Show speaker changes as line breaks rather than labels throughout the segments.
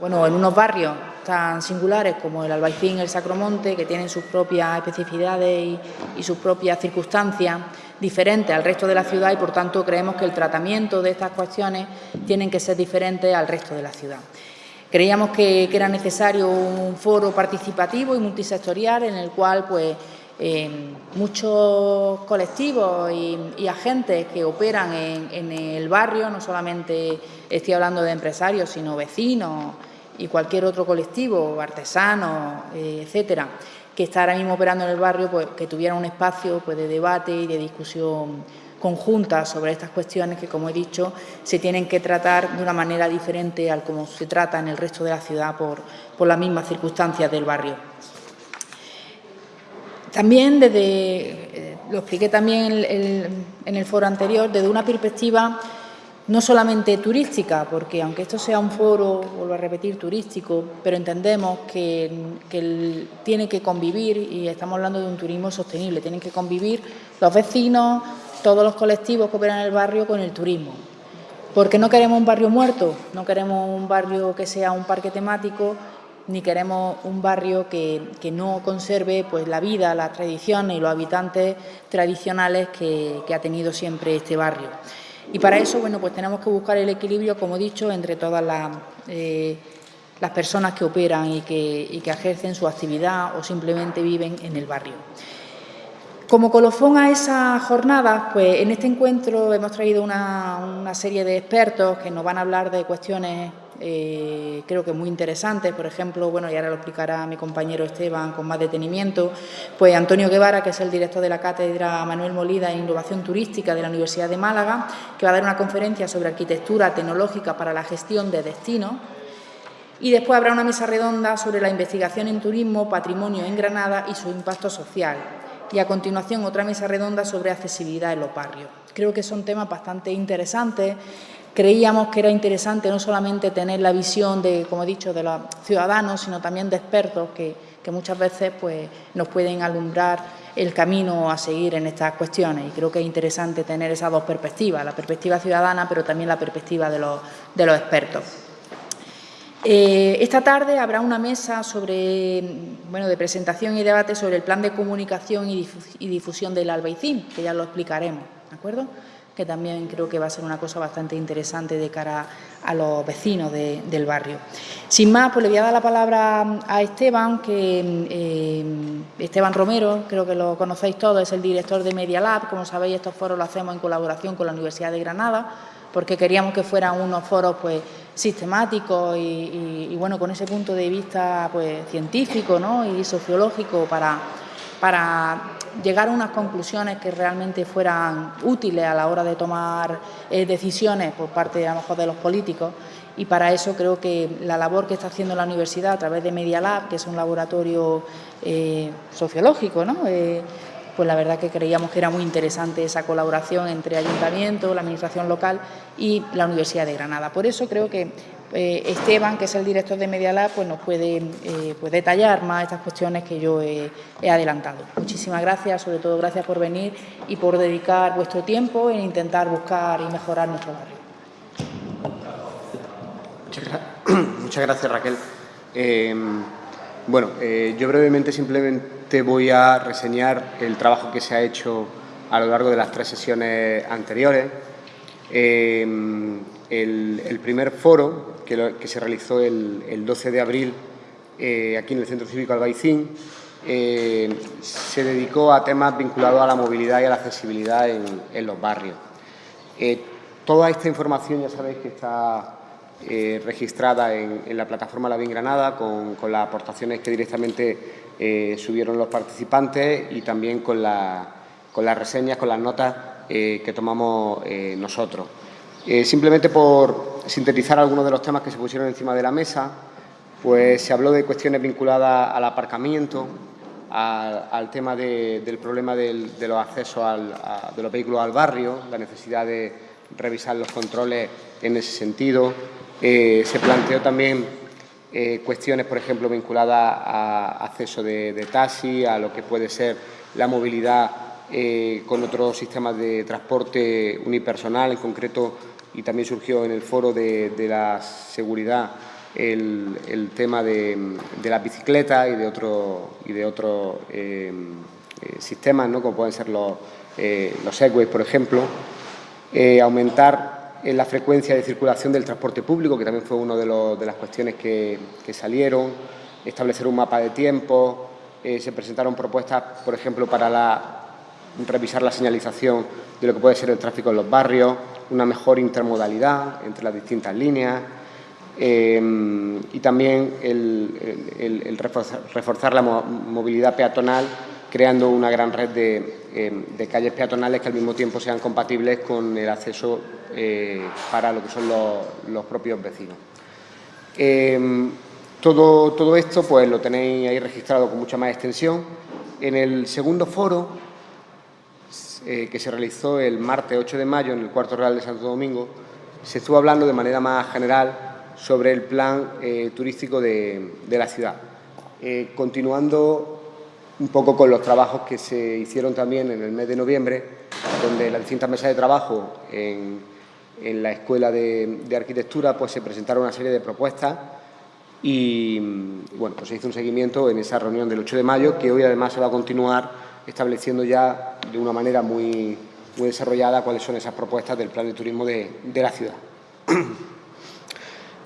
Bueno, en unos barrios tan singulares como el Albaicín, el Sacromonte, que tienen sus propias especificidades y, sus propias circunstancias diferentes al resto de la ciudad y, por tanto, creemos que el tratamiento de estas cuestiones tienen que ser diferentes al resto de la ciudad. Creíamos que, era necesario un foro participativo y multisectorial en el cual pues, muchos colectivos y, agentes que operan en, el barrio, no solamente estoy hablando de empresarios, sino vecinos y cualquier otro colectivo, artesanos, eh, etcétera, que está ahora mismo operando en el barrio, pues que tuviera un espacio pues, de debate y de discusión conjunta sobre estas cuestiones que, como he dicho, se tienen que tratar de una manera diferente al como se trata en el resto de la ciudad por, por las mismas circunstancias del barrio. También desde, eh, lo expliqué también en el foro anterior, desde una perspectiva no solamente turística, porque aunque esto sea un foro, vuelvo a repetir, turístico, pero entendemos que, tiene que convivir, y estamos hablando de un turismo sostenible, tienen que convivir los vecinos, todos los colectivos que operan en el barrio con el turismo. Porque no queremos un barrio muerto, no queremos un barrio que sea un parque temático, ni queremos un barrio que, no conserve pues, la vida, las tradiciones y los habitantes tradicionales que, ha tenido siempre este barrio. Y para eso bueno, pues tenemos que buscar el equilibrio, como he dicho, entre todas las, eh, las personas que operan y que, que ejercen su actividad o simplemente viven en el barrio. Como colofón a esa jornada, pues en este encuentro hemos traído una, una serie de expertos que nos van a hablar de cuestiones eh, creo que muy interesantes, por ejemplo, bueno, y ahora lo explicará mi compañero Esteban con más detenimiento, pues Antonio Guevara, que es el director de la Cátedra Manuel Molida en Innovación Turística de la Universidad de Málaga, que va a dar una conferencia sobre arquitectura tecnológica para la gestión de destinos, y después habrá una mesa redonda sobre la investigación en turismo, patrimonio en Granada y su impacto social. Y a continuación otra mesa redonda sobre accesibilidad en los barrios. Creo que son temas bastante interesantes Creíamos que era interesante no solamente tener la visión de, como he dicho, de los ciudadanos, sino también de expertos que, muchas veces pues, nos pueden alumbrar el camino a seguir en estas cuestiones. Y creo que es interesante tener esas dos perspectivas, la perspectiva ciudadana, pero también la perspectiva de los, expertos. Eh, esta tarde habrá una mesa sobre, bueno, de presentación y debate sobre el plan de comunicación y difusión del Albaicín, que ya lo explicaremos, ¿de acuerdo?, que también creo que va a ser una cosa bastante interesante de cara a los vecinos del barrio. Sin más, pues le voy a dar la palabra a Esteban, que eh, Esteban Romero, creo que lo conocéis todos, es el director de Media Lab. Como sabéis, estos foros los hacemos en colaboración con la Universidad de Granada, porque queríamos que fueran unos foros pues sistemáticos y, bueno, con ese punto de vista pues científico ¿no? y sociológico para, para llegar a unas conclusiones que realmente fueran útiles a la hora de tomar eh, decisiones por parte a lo mejor de los políticos y para eso creo que la labor que está haciendo la universidad a través de Media Lab, que es un laboratorio eh, sociológico, ¿no? Eh, pues la verdad que creíamos que era muy interesante esa colaboración entre ayuntamiento, la administración local y la Universidad de Granada. Por eso creo que eh, Esteban, que es el director de Media pues nos puede eh, pues detallar más estas cuestiones que yo he, adelantado. Muchísimas gracias, sobre todo gracias por venir y por dedicar vuestro tiempo en intentar buscar y mejorar nuestro barrio.
Muchas, gracias, Raquel. Eh, bueno, yo brevemente simplemente voy a reseñar el trabajo que se ha hecho a lo largo de las tres sesiones anteriores. el primer foro que, se realizó el, 12 de abril eh, aquí en el Centro Cívico Albaicín, eh, se dedicó a temas vinculados a la movilidad y a la accesibilidad en, los barrios. Eh, toda esta información ya sabéis que está registrada en, la plataforma La Bien Granada con, las aportaciones que directamente subieron los participantes y también con, con las reseñas, con las notas que tomamos nosotros. simplemente por, sintetizar algunos de los temas que se pusieron encima de la mesa, pues se habló de cuestiones vinculadas al aparcamiento, al, tema del problema de los accesos de los vehículos al barrio, la necesidad de revisar los controles en ese sentido. Eh, se planteó también eh, cuestiones, por ejemplo, vinculadas a acceso de, taxi, a lo que puede ser la movilidad eh, con otros sistemas de transporte unipersonal, en concreto y también surgió en el foro de, la seguridad el, tema de, las bicicletas y de otros y de otros eh, eh, sistemas, ¿no? como pueden ser los, eh, los Segways, por ejemplo, aumentar la frecuencia de circulación del transporte público, que también fue una de, de las cuestiones que, salieron, establecer un mapa de tiempo, se presentaron propuestas, por ejemplo, para la, revisar la señalización de lo que puede ser el tráfico en los barrios, una mejor intermodalidad entre las distintas líneas, Em, y también el, reforzar, la movilidad peatonal creando una gran red em, de, calles peatonales que al mismo tiempo sean compatibles con el acceso eh, para lo que son los, propios vecinos. Em, todo, todo, esto pues lo tenéis ahí registrado con mucha más extensión. En el segundo foro, eh, que se realizó el martes 8 de mayo en el Cuarto Real de Santo Domingo, se estuvo hablando de manera más general sobre el plan eh, turístico de, la ciudad. Eh, continuando un poco con los trabajos que se hicieron también en el mes de noviembre, donde las distintas mesas de trabajo en, la Escuela de, Arquitectura pues se presentaron una serie de propuestas y bueno, pues se hizo un seguimiento en esa reunión del 8 de mayo que hoy además se va a continuar estableciendo ya de una manera muy, muy desarrollada cuáles son esas propuestas del plan de turismo de, de la ciudad.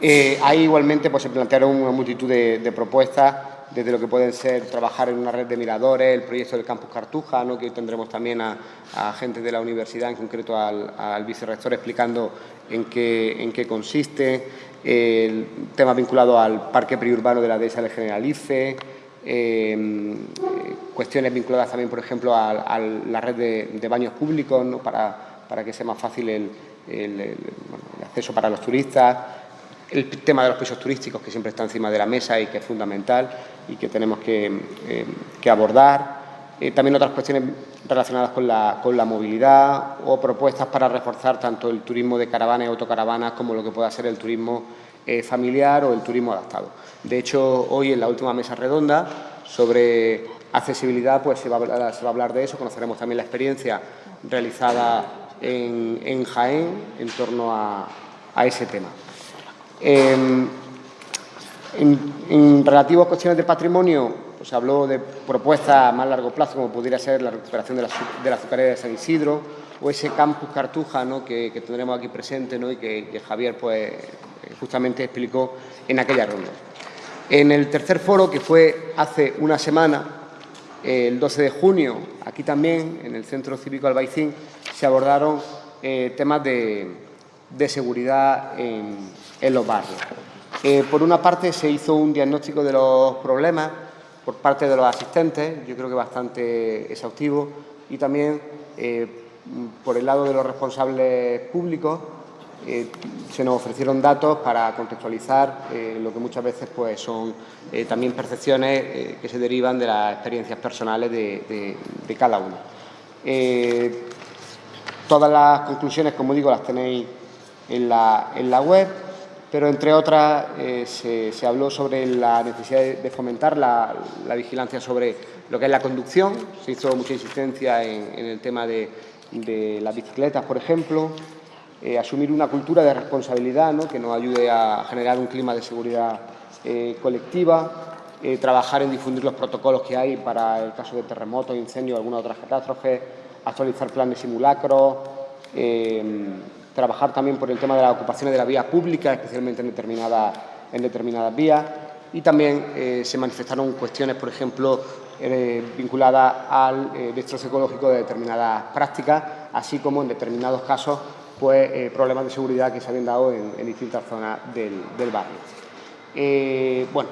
Eh, ahí igualmente pues, se plantearon una multitud de, propuestas, desde lo que pueden ser trabajar en una red de miradores, el proyecto del Campus Cartuja, ¿no? que hoy tendremos también a, gente de la universidad, en concreto al, vicerrector, explicando en qué, en qué consiste, el tema vinculado al parque periurbano de la dehesa del Generalice, em, cuestiones vinculadas también, por ejemplo, a, la red de, baños públicos, ¿no? para, para, que sea más fácil el, acceso para los turistas, el tema de los pisos turísticos que siempre está encima de la mesa y que es fundamental y que tenemos que, eh, abordar. Eh, también otras cuestiones relacionadas con la, con la, movilidad o propuestas para reforzar tanto el turismo de caravanas y autocaravanas como lo que pueda ser el turismo eh, familiar o el turismo adaptado. De hecho, hoy en la última mesa redonda sobre accesibilidad pues se va a hablar, de eso, conoceremos también la experiencia realizada en, Jaén en torno a ese tema. En, relativo a cuestiones de patrimonio, pues habló de propuestas a más largo plazo, como pudiera ser la recuperación de la, azucarera de San Isidro, o ese campus Cartuja que, tendremos aquí presente y que, Javier pues, justamente explicó en aquella ronda. En el tercer foro, que fue hace una semana, el 12 de junio, aquí también, en el Centro Cívico Albaicín, se abordaron eh, temas de, seguridad en, en los barrios. Eh, por una parte se hizo un diagnóstico de los problemas por parte de los asistentes, yo creo que bastante exhaustivo, y también eh, por el lado de los responsables públicos eh, se nos ofrecieron datos para contextualizar lo que muchas veces pues, son también percepciones que se derivan de las experiencias personales de, de cada uno. todas las conclusiones, como digo, las tenéis en la, en la web, pero entre otras eh, se, habló sobre la necesidad de, fomentar la, vigilancia sobre lo que es la conducción, se hizo mucha insistencia en, el tema de, las bicicletas, por ejemplo, eh, asumir una cultura de responsabilidad que nos ayude a generar un clima de seguridad eh, colectiva, trabajar en difundir los protocolos que hay para el caso de terremotos, incendios o alguna otra catástrofe, actualizar planes simulacros, trabajar también por el tema de las ocupaciones de la vía pública, especialmente en determinadas, en determinadas vías, y también eh, se manifestaron cuestiones, por ejemplo, eh, vinculadas al eh, destrozo ecológico de determinadas prácticas, así como en determinados casos pues, problemas de seguridad que se habían dado en, distintas zonas del, barrio. bueno,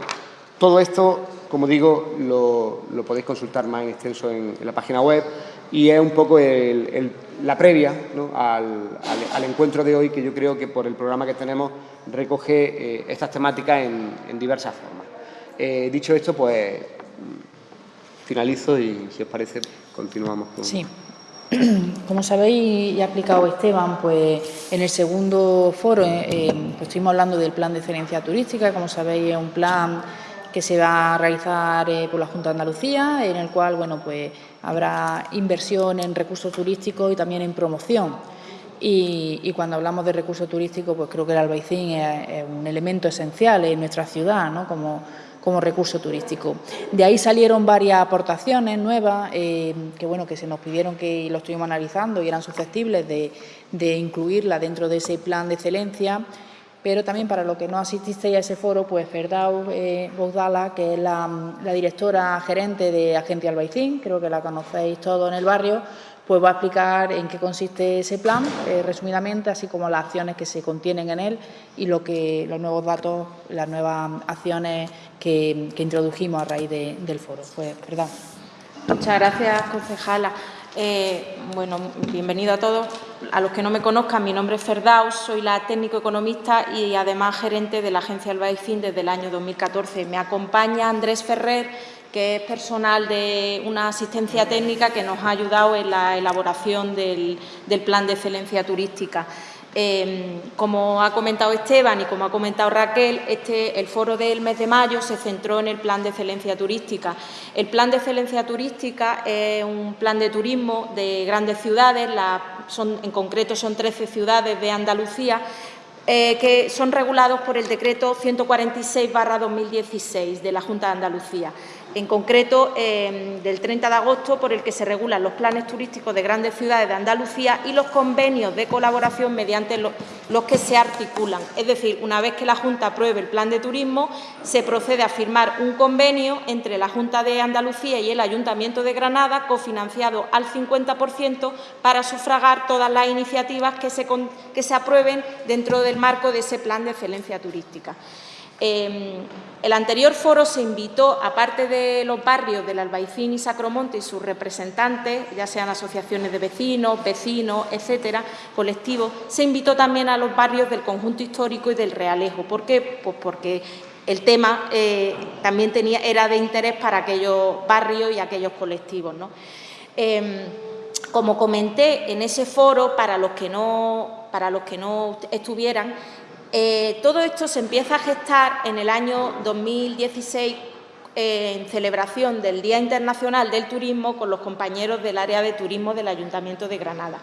todo esto, como digo, lo, podéis consultar más en extenso en, la página web y es un poco la previa al, encuentro de hoy que yo creo que por el programa que tenemos recoge eh, estas temáticas en, diversas formas. Eh, dicho esto, pues finalizo y si os parece continuamos con...
Sí. Como sabéis y ha aplicado Esteban, pues en el segundo foro eh, pues estuvimos hablando del plan de excelencia turística, como sabéis es un plan que se va a realizar eh, por la Junta de Andalucía, en el cual bueno, pues, habrá inversión en recursos turísticos y también en promoción. y, cuando hablamos de recursos turísticos, pues creo que el Albaicín es, un elemento esencial en nuestra ciudad, ¿no? como, como recurso turístico. De ahí salieron varias aportaciones nuevas eh, que, bueno, que se nos pidieron que lo estuvimos analizando y eran susceptibles de, de incluirla dentro de ese plan de excelencia pero también para los que no asististeis a ese foro, pues Ferdau eh, que es la, directora gerente de Agencia Albaicín, creo que la conocéis todos en el barrio, pues va a explicar en qué consiste ese plan, eh, resumidamente, así como las acciones que se contienen en él y lo que, los nuevos datos, las nuevas acciones que, introdujimos a raíz del foro. Pues,
¿verdad? Muchas gracias, concejala. Eh, bueno, bienvenido a todos. A los que no me conozcan, mi nombre es Ferdaus, soy la técnico economista y además gerente de la agencia Albaicín desde el año 2014. Me acompaña Andrés Ferrer, que es personal de una asistencia técnica que nos ha ayudado en la elaboración del plan de excelencia turística. Em, como ha comentado Esteban y como ha comentado Raquel, este, el foro del mes de mayo se centró en el plan de excelencia turística. El plan de excelencia turística es un plan de turismo de grandes ciudades, en concreto son 13 ciudades de Andalucía, eh, que son regulados por el decreto 146-2016 de la Junta de Andalucía en concreto em, del 30 de agosto, por el que se regulan los planes turísticos de grandes ciudades de Andalucía y los convenios de colaboración mediante los, que se articulan. Es decir, una vez que la Junta apruebe el plan de turismo, se procede a firmar un convenio entre la Junta de Andalucía y el Ayuntamiento de Granada, cofinanciado al 50%, para sufragar todas las iniciativas que se, aprueben dentro del marco de ese plan de excelencia turística. Em, el anterior foro se invitó, aparte de los barrios del Albaicín y Sacromonte y sus representantes, ya sean asociaciones de vecinos, vecinos, etcétera, colectivos, se invitó también a los barrios del conjunto histórico y del Realejo. ¿Por qué? Pues porque el tema eh, también tenía, era de interés para aquellos barrios y aquellos colectivos. Em, como comenté en ese foro, para los que no, para los que no estuvieran, eh, todo esto se empieza a gestar en el año 2016 en celebración del Día Internacional del Turismo con los compañeros del área de turismo del Ayuntamiento de Granada.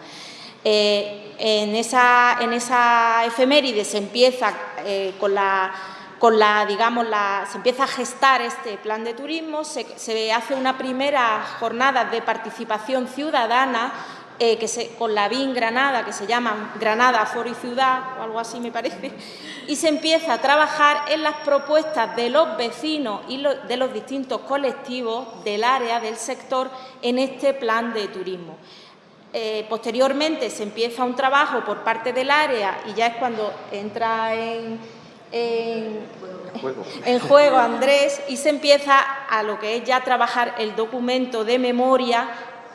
Eh, en, esa, efeméride se empieza eh, con la digamos, se empieza a gestar este plan de turismo, se hace una primera jornada de participación ciudadana eh, que se, con la BIN Granada, que se llama Granada, Foro y Ciudad, o algo así me parece, y se empieza a trabajar en las propuestas de los vecinos y de los distintos colectivos del área, del sector, en este plan de turismo. Eh, posteriormente se empieza un trabajo por parte del área y ya es cuando entra en, en, en, juego Andrés y se empieza a lo que es ya trabajar el documento de memoria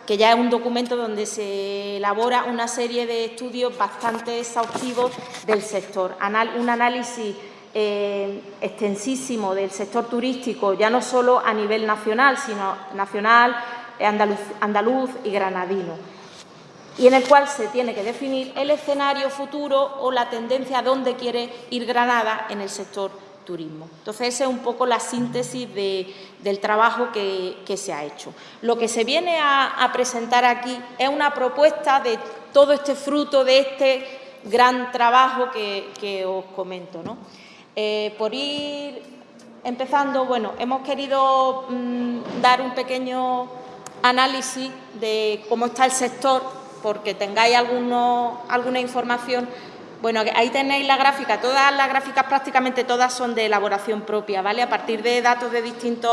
que ya es un documento donde se elabora una serie de estudios bastante exhaustivos del sector, un análisis eh, extensísimo del sector turístico, ya no solo a nivel nacional, sino nacional, andaluz, andaluz y granadino, y en el cual se tiene que definir el escenario futuro o la tendencia a dónde quiere ir Granada en el sector turismo. Entonces, esa es un poco la síntesis del trabajo que, se ha hecho. Lo que se viene a, presentar aquí es una propuesta de todo este fruto de este gran trabajo que, os comento. Eh, por ir empezando, bueno, hemos querido mm, dar un pequeño análisis de cómo está el sector, porque tengáis alguna información bueno, ahí tenéis la gráfica, todas las gráficas prácticamente todas son de elaboración propia, ¿vale? A partir de datos de distintas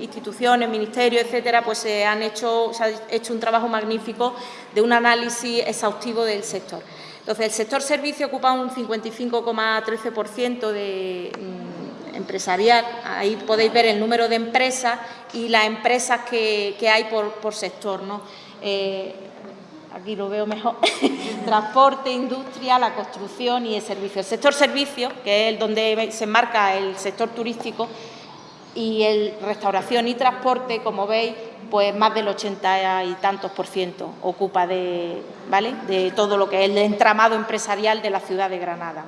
instituciones, ministerios, etcétera, pues se han hecho, se ha hecho un trabajo magnífico de un análisis exhaustivo del sector. Entonces, el sector servicio ocupa un 55,13% de mm, empresarial, ahí podéis ver el número de empresas y las empresas que, hay por, sector, ¿no? Eh, aquí lo veo mejor, transporte, industria, la construcción y el servicio. El sector servicio, que es donde se enmarca el sector turístico, y el restauración y transporte, como veis, pues más del 80 y tantos por ciento ocupa de, ¿vale? de todo lo que es el entramado empresarial de la ciudad de Granada.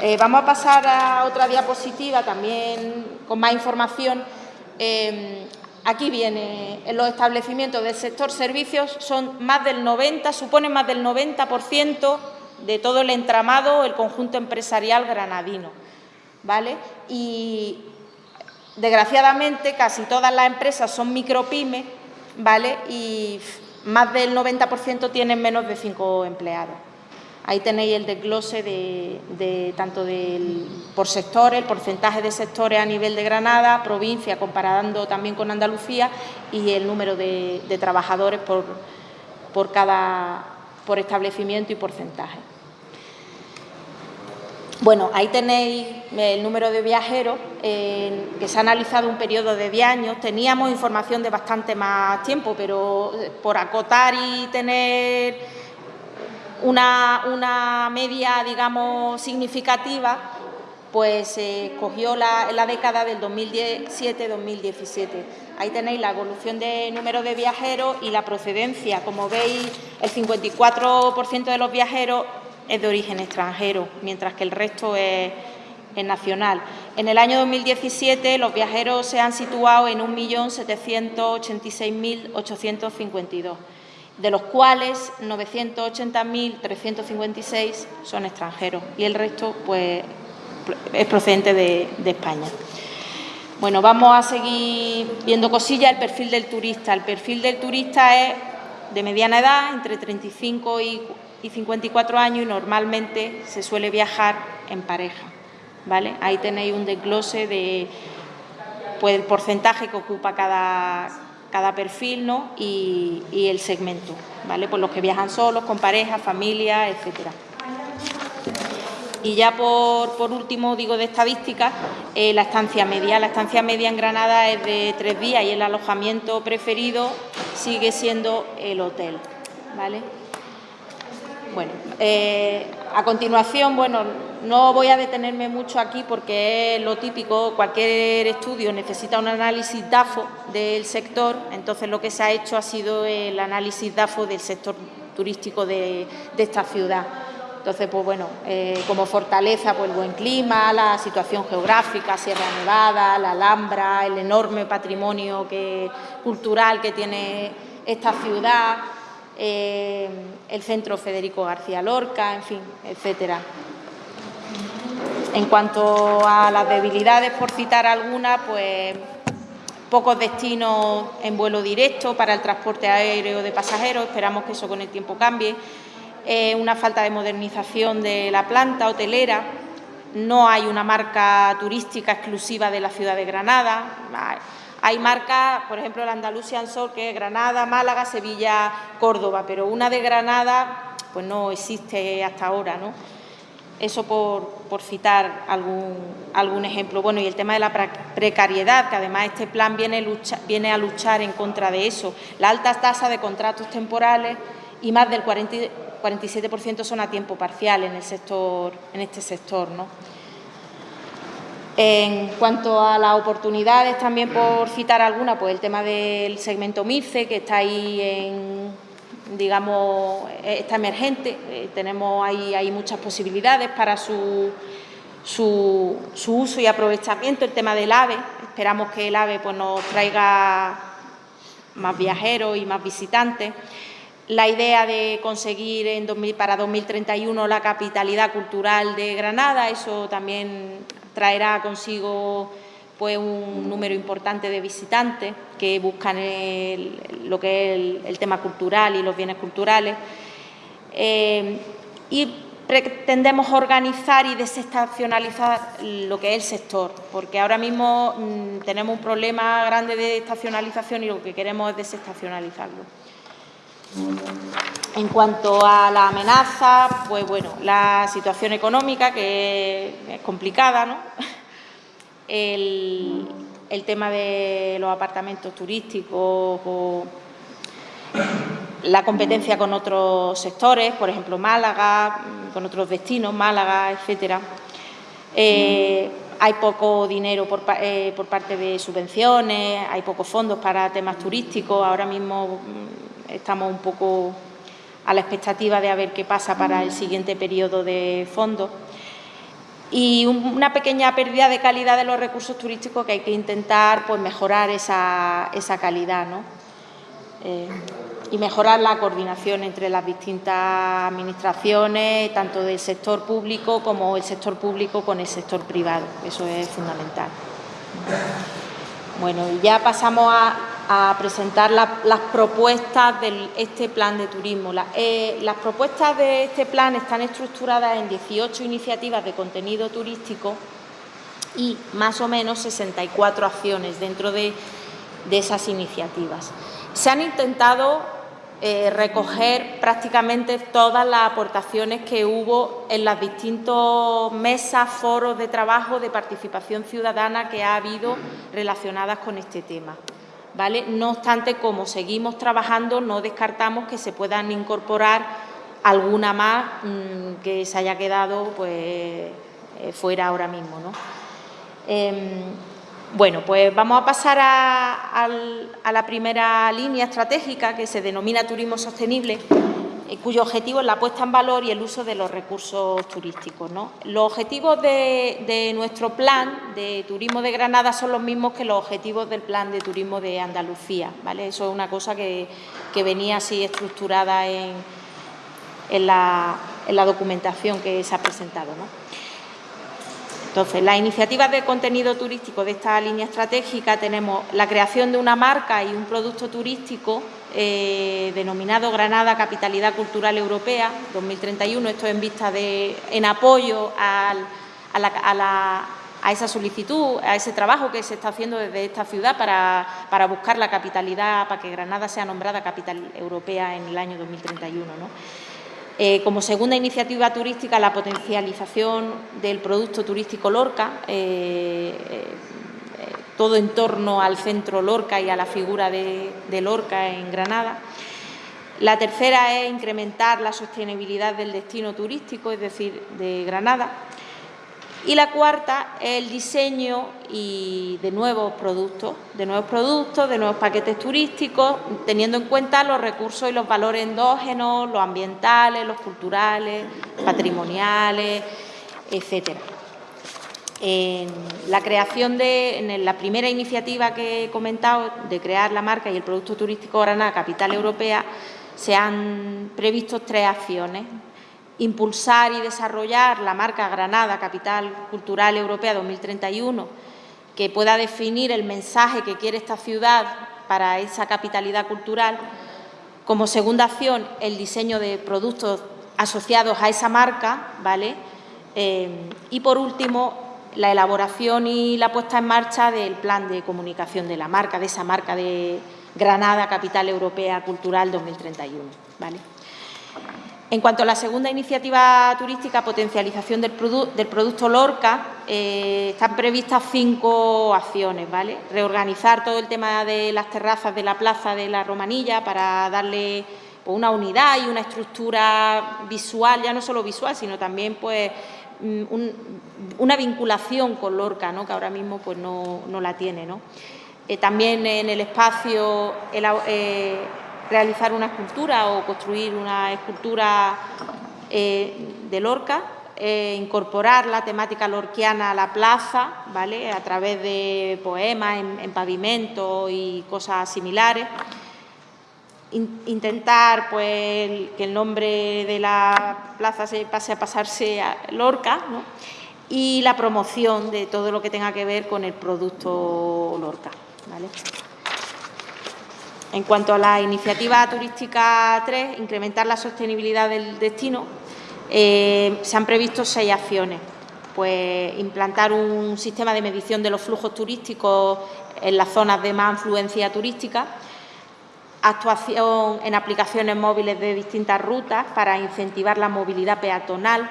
Eh, vamos a pasar a otra diapositiva también con más información. Eh, Aquí viene, en los establecimientos del sector servicios son más del 90, suponen más del 90% de todo el entramado, el conjunto empresarial granadino. ¿vale? Y desgraciadamente casi todas las empresas son micropymes ¿vale? y más del 90% tienen menos de cinco empleados. Ahí tenéis el desglose de, tanto del, por sectores, el porcentaje de sectores a nivel de Granada, provincia, comparando también con Andalucía, y el número de, trabajadores por, por cada por establecimiento y porcentaje. Bueno, ahí tenéis el número de viajeros que se ha analizado un periodo de 10 años. Teníamos información de bastante más tiempo, pero por acotar y tener una, media, digamos, significativa, pues se escogió la, la década del 2017-2017. Ahí tenéis la evolución de número de viajeros y la procedencia. Como veis, el 54% de los viajeros es de origen extranjero, mientras que el resto es, nacional. En el año 2017 los viajeros se han situado en 1.786.852, de los cuales 980.356 son extranjeros y el resto pues, es procedente de, España. Bueno, vamos a seguir viendo cosillas. El perfil del turista. El perfil del turista es de mediana edad, entre 35 y y 54 años y normalmente se suele viajar en pareja. ¿vale? Ahí tenéis un desglose de pues, el porcentaje que ocupa cada, cada perfil ¿no? y, el segmento, ¿vale? Pues los que viajan solos, con pareja, familia, etcétera. Y ya por, último, digo de estadísticas, eh, la estancia media. La estancia media en Granada es de tres días y el alojamiento preferido sigue siendo el hotel. ¿vale? Bueno, eh, a continuación, bueno, no voy a detenerme mucho aquí porque es lo típico, cualquier estudio necesita un análisis DAFO del sector, entonces lo que se ha hecho ha sido el análisis DAFO del sector turístico de, esta ciudad. Entonces, pues bueno, eh, como fortaleza, pues el buen clima, la situación geográfica, Sierra Nevada, la Alhambra, el enorme patrimonio cultural que tiene esta ciudad, eh, el Centro Federico García Lorca, en fin, etcétera. En cuanto a las debilidades, por citar algunas, pues pocos destinos en vuelo directo para el transporte aéreo de pasajeros, esperamos que eso con el tiempo cambie, eh, una falta de modernización de la planta hotelera, no hay una marca turística exclusiva de la ciudad de Granada, hay marcas, por ejemplo, el Andalusian Sol, que es Granada, Málaga, Sevilla, Córdoba, pero una de Granada pues no existe hasta ahora, ¿no? Eso por, citar algún, algún, ejemplo. Bueno, y el tema de la precariedad, que además este plan viene, a luchar en contra de eso. La alta tasa de contratos temporales y más del 47% son a tiempo parcial en, el sector, en este sector, ¿no? En cuanto a las oportunidades, también por citar alguna, pues el tema del segmento MIRCE, que está ahí en, digamos, está emergente, eh, tenemos ahí, muchas posibilidades para su, su, uso y aprovechamiento, el tema del AVE, esperamos que el AVE pues, nos traiga más viajeros y más visitantes. La idea de conseguir en para 2031 la capitalidad cultural de Granada, eso también traerá consigo pues un número importante de visitantes que buscan lo que es el, tema cultural y los bienes culturales. Eh, y pretendemos organizar y desestacionalizar lo que es el sector, porque ahora mismo mm, tenemos un problema grande de estacionalización y lo que queremos es desestacionalizarlo. En cuanto a la amenaza, pues bueno, la situación económica que es complicada, ¿no? El, tema de los apartamentos turísticos la competencia con otros sectores, por ejemplo Málaga, con otros destinos, Málaga, etcétera. Eh, hay poco dinero eh, por, parte de subvenciones, hay pocos fondos para temas turísticos. Ahora mismo estamos un poco a la expectativa de a ver qué pasa para el siguiente periodo de fondos. y una pequeña pérdida de calidad de los recursos turísticos que hay que intentar pues, mejorar esa, calidad eh, y mejorar la coordinación entre las distintas administraciones, tanto del sector público como el sector público con el sector privado. Eso es fundamental. Bueno, y ya pasamos a, presentar las propuestas de este plan de turismo. Eh, las propuestas de este plan están estructuradas en 18 iniciativas de contenido turístico y más o menos 64 acciones dentro de, de esas iniciativas. Se han intentado eh, recoger prácticamente todas las aportaciones que hubo en las distintas mesas, foros de trabajo de participación ciudadana que ha habido relacionadas con este tema. ¿Vale? No obstante, como seguimos trabajando, no descartamos que se puedan incorporar alguna más mm, que se haya quedado pues, eh, fuera ahora mismo. ¿no? Em, bueno, pues vamos a pasar a, la primera línea estratégica que se denomina turismo sostenible, cuyo objetivo es la puesta en valor y el uso de los recursos turísticos. Los objetivos de, nuestro plan de turismo de Granada son los mismos que los objetivos del plan de turismo de Andalucía. ¿vale? Eso es una cosa que, venía así estructurada en, la, en la documentación que se ha presentado. Entonces, las iniciativas de contenido turístico de esta línea estratégica tenemos la creación de una marca y un producto turístico eh, denominado Granada Capitalidad Cultural Europea 2031. Esto en vista de, en apoyo a, esa solicitud, a ese trabajo que se está haciendo desde esta ciudad para, buscar la capitalidad, para que Granada sea nombrada capital europea en el año 2031. ¿no? Eh, como segunda iniciativa turística, la potencialización del producto turístico Lorca, eh, todo en torno al centro Lorca y a la figura de, Lorca en Granada. La tercera es incrementar la sostenibilidad del destino turístico, es decir, de Granada. Y la cuarta es el diseño y de nuevos productos, de nuevos productos, de nuevos paquetes turísticos, teniendo en cuenta los recursos y los valores endógenos, los ambientales, los culturales, patrimoniales, etcétera. En la creación de, en la primera iniciativa que he comentado, de crear la marca y el producto turístico Granada Capital Europea, se han previsto tres acciones impulsar y desarrollar la marca Granada, Capital Cultural Europea 2031, que pueda definir el mensaje que quiere esta ciudad para esa capitalidad cultural. Como segunda acción, el diseño de productos asociados a esa marca, ¿vale? Eh, y por último, la elaboración y la puesta en marcha del plan de comunicación de la marca, de esa marca de Granada, Capital Europea Cultural 2031, ¿vale? En cuanto a la segunda iniciativa turística, potencialización del, producto Lorca, eh, están previstas cinco acciones. ¿vale? Reorganizar todo el tema de las terrazas de la plaza de la Romanilla para darle pues, una unidad y una estructura visual, ya no solo visual, sino también pues, mm, una vinculación con Lorca, ¿no? que ahora mismo pues, no, la tiene. Eh, también en el espacio... Eh, realizar una escultura o construir una escultura eh, de Lorca, incorporar la temática lorquiana a la plaza, ¿vale? a través de poemas en, pavimento y cosas similares. Intentar pues, que el nombre de la plaza se pase a pasarse a Lorca y la promoción de todo lo que tenga que ver con el producto Lorca. ¿vale? En cuanto a la iniciativa turística 3, incrementar la sostenibilidad del destino, eh, se han previsto seis acciones. Pues implantar un sistema de medición de los flujos turísticos en las zonas de más influencia turística, actuación en aplicaciones móviles de distintas rutas para incentivar la movilidad peatonal,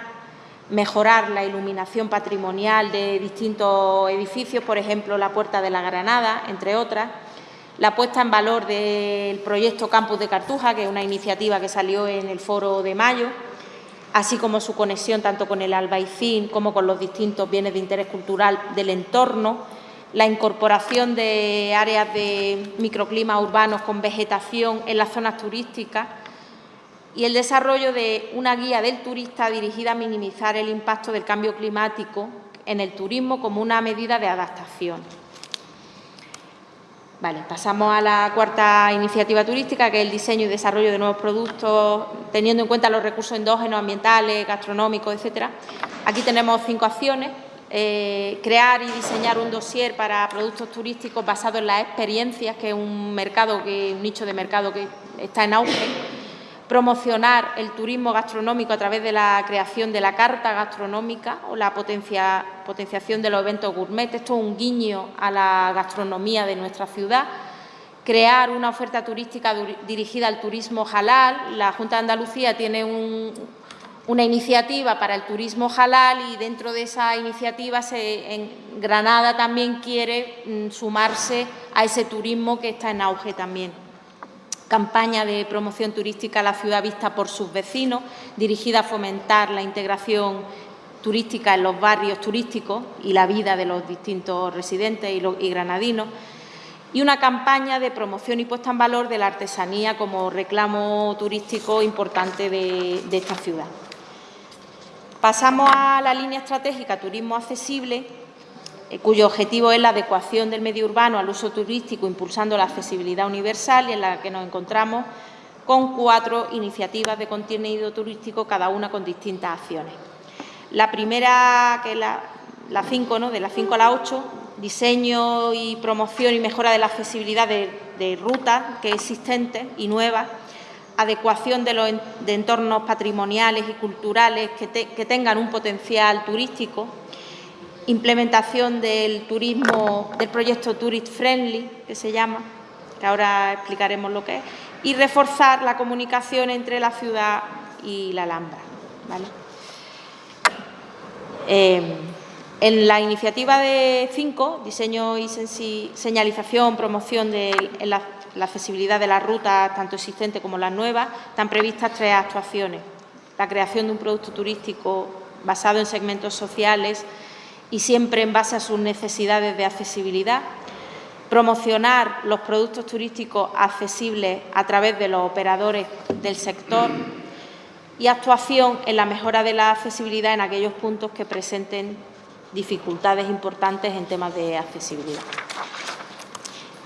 mejorar la iluminación patrimonial de distintos edificios, por ejemplo, la Puerta de la Granada, entre otras, la puesta en valor del proyecto Campus de Cartuja, que es una iniciativa que salió en el foro de mayo, así como su conexión tanto con el Albaicín como con los distintos bienes de interés cultural del entorno, la incorporación de áreas de microclimas urbanos con vegetación en las zonas turísticas, y el desarrollo de una guía del turista dirigida a minimizar el impacto del cambio climático en el turismo como una medida de adaptación. Vale, pasamos a la cuarta iniciativa turística, que es el diseño y desarrollo de nuevos productos, teniendo en cuenta los recursos endógenos, ambientales, gastronómicos, etcétera. Aquí tenemos cinco acciones. Eh, crear y diseñar un dossier para productos turísticos basado en las experiencias, que es un mercado, que, un nicho de mercado que está en auge promocionar el turismo gastronómico a través de la creación de la carta gastronómica o la potenciación de los eventos gourmet. Esto es un guiño a la gastronomía de nuestra ciudad. Crear una oferta turística dirigida al turismo halal. La Junta de Andalucía tiene una iniciativa para el turismo halal y dentro de esa iniciativa Granada también quiere mm, sumarse a ese turismo que está en auge también campaña de promoción turística a la ciudad vista por sus vecinos, dirigida a fomentar la integración turística en los barrios turísticos y la vida de los distintos residentes y, granadinos, y una campaña de promoción y puesta en valor de la artesanía como reclamo turístico importante de esta ciudad. Pasamos a la línea estratégica Turismo Accesible, eh, cuyo objetivo es la adecuación del medio urbano al uso turístico, impulsando la accesibilidad universal y en la que nos encontramos con cuatro iniciativas de contenido turístico, cada una con distintas acciones. La primera, que es la, 5, ¿no? de la 5 a la 8, diseño y promoción y mejora de la accesibilidad de, rutas que existentes y nuevas, adecuación de los entornos patrimoniales y culturales que, tengan un potencial turístico, implementación del turismo, del proyecto Tourist Friendly, que se llama, que ahora explicaremos lo que es, y reforzar la comunicación entre la ciudad y la Alhambra. Eh, en la iniciativa de 5, diseño y señalización, promoción de la, la accesibilidad de las rutas, tanto existentes como las nuevas, están previstas tres actuaciones. La creación de un producto turístico basado en segmentos sociales, y siempre en base a sus necesidades de accesibilidad, promocionar los productos turísticos accesibles a través de los operadores del sector y actuación en la mejora de la accesibilidad en aquellos puntos que presenten dificultades importantes en temas de accesibilidad.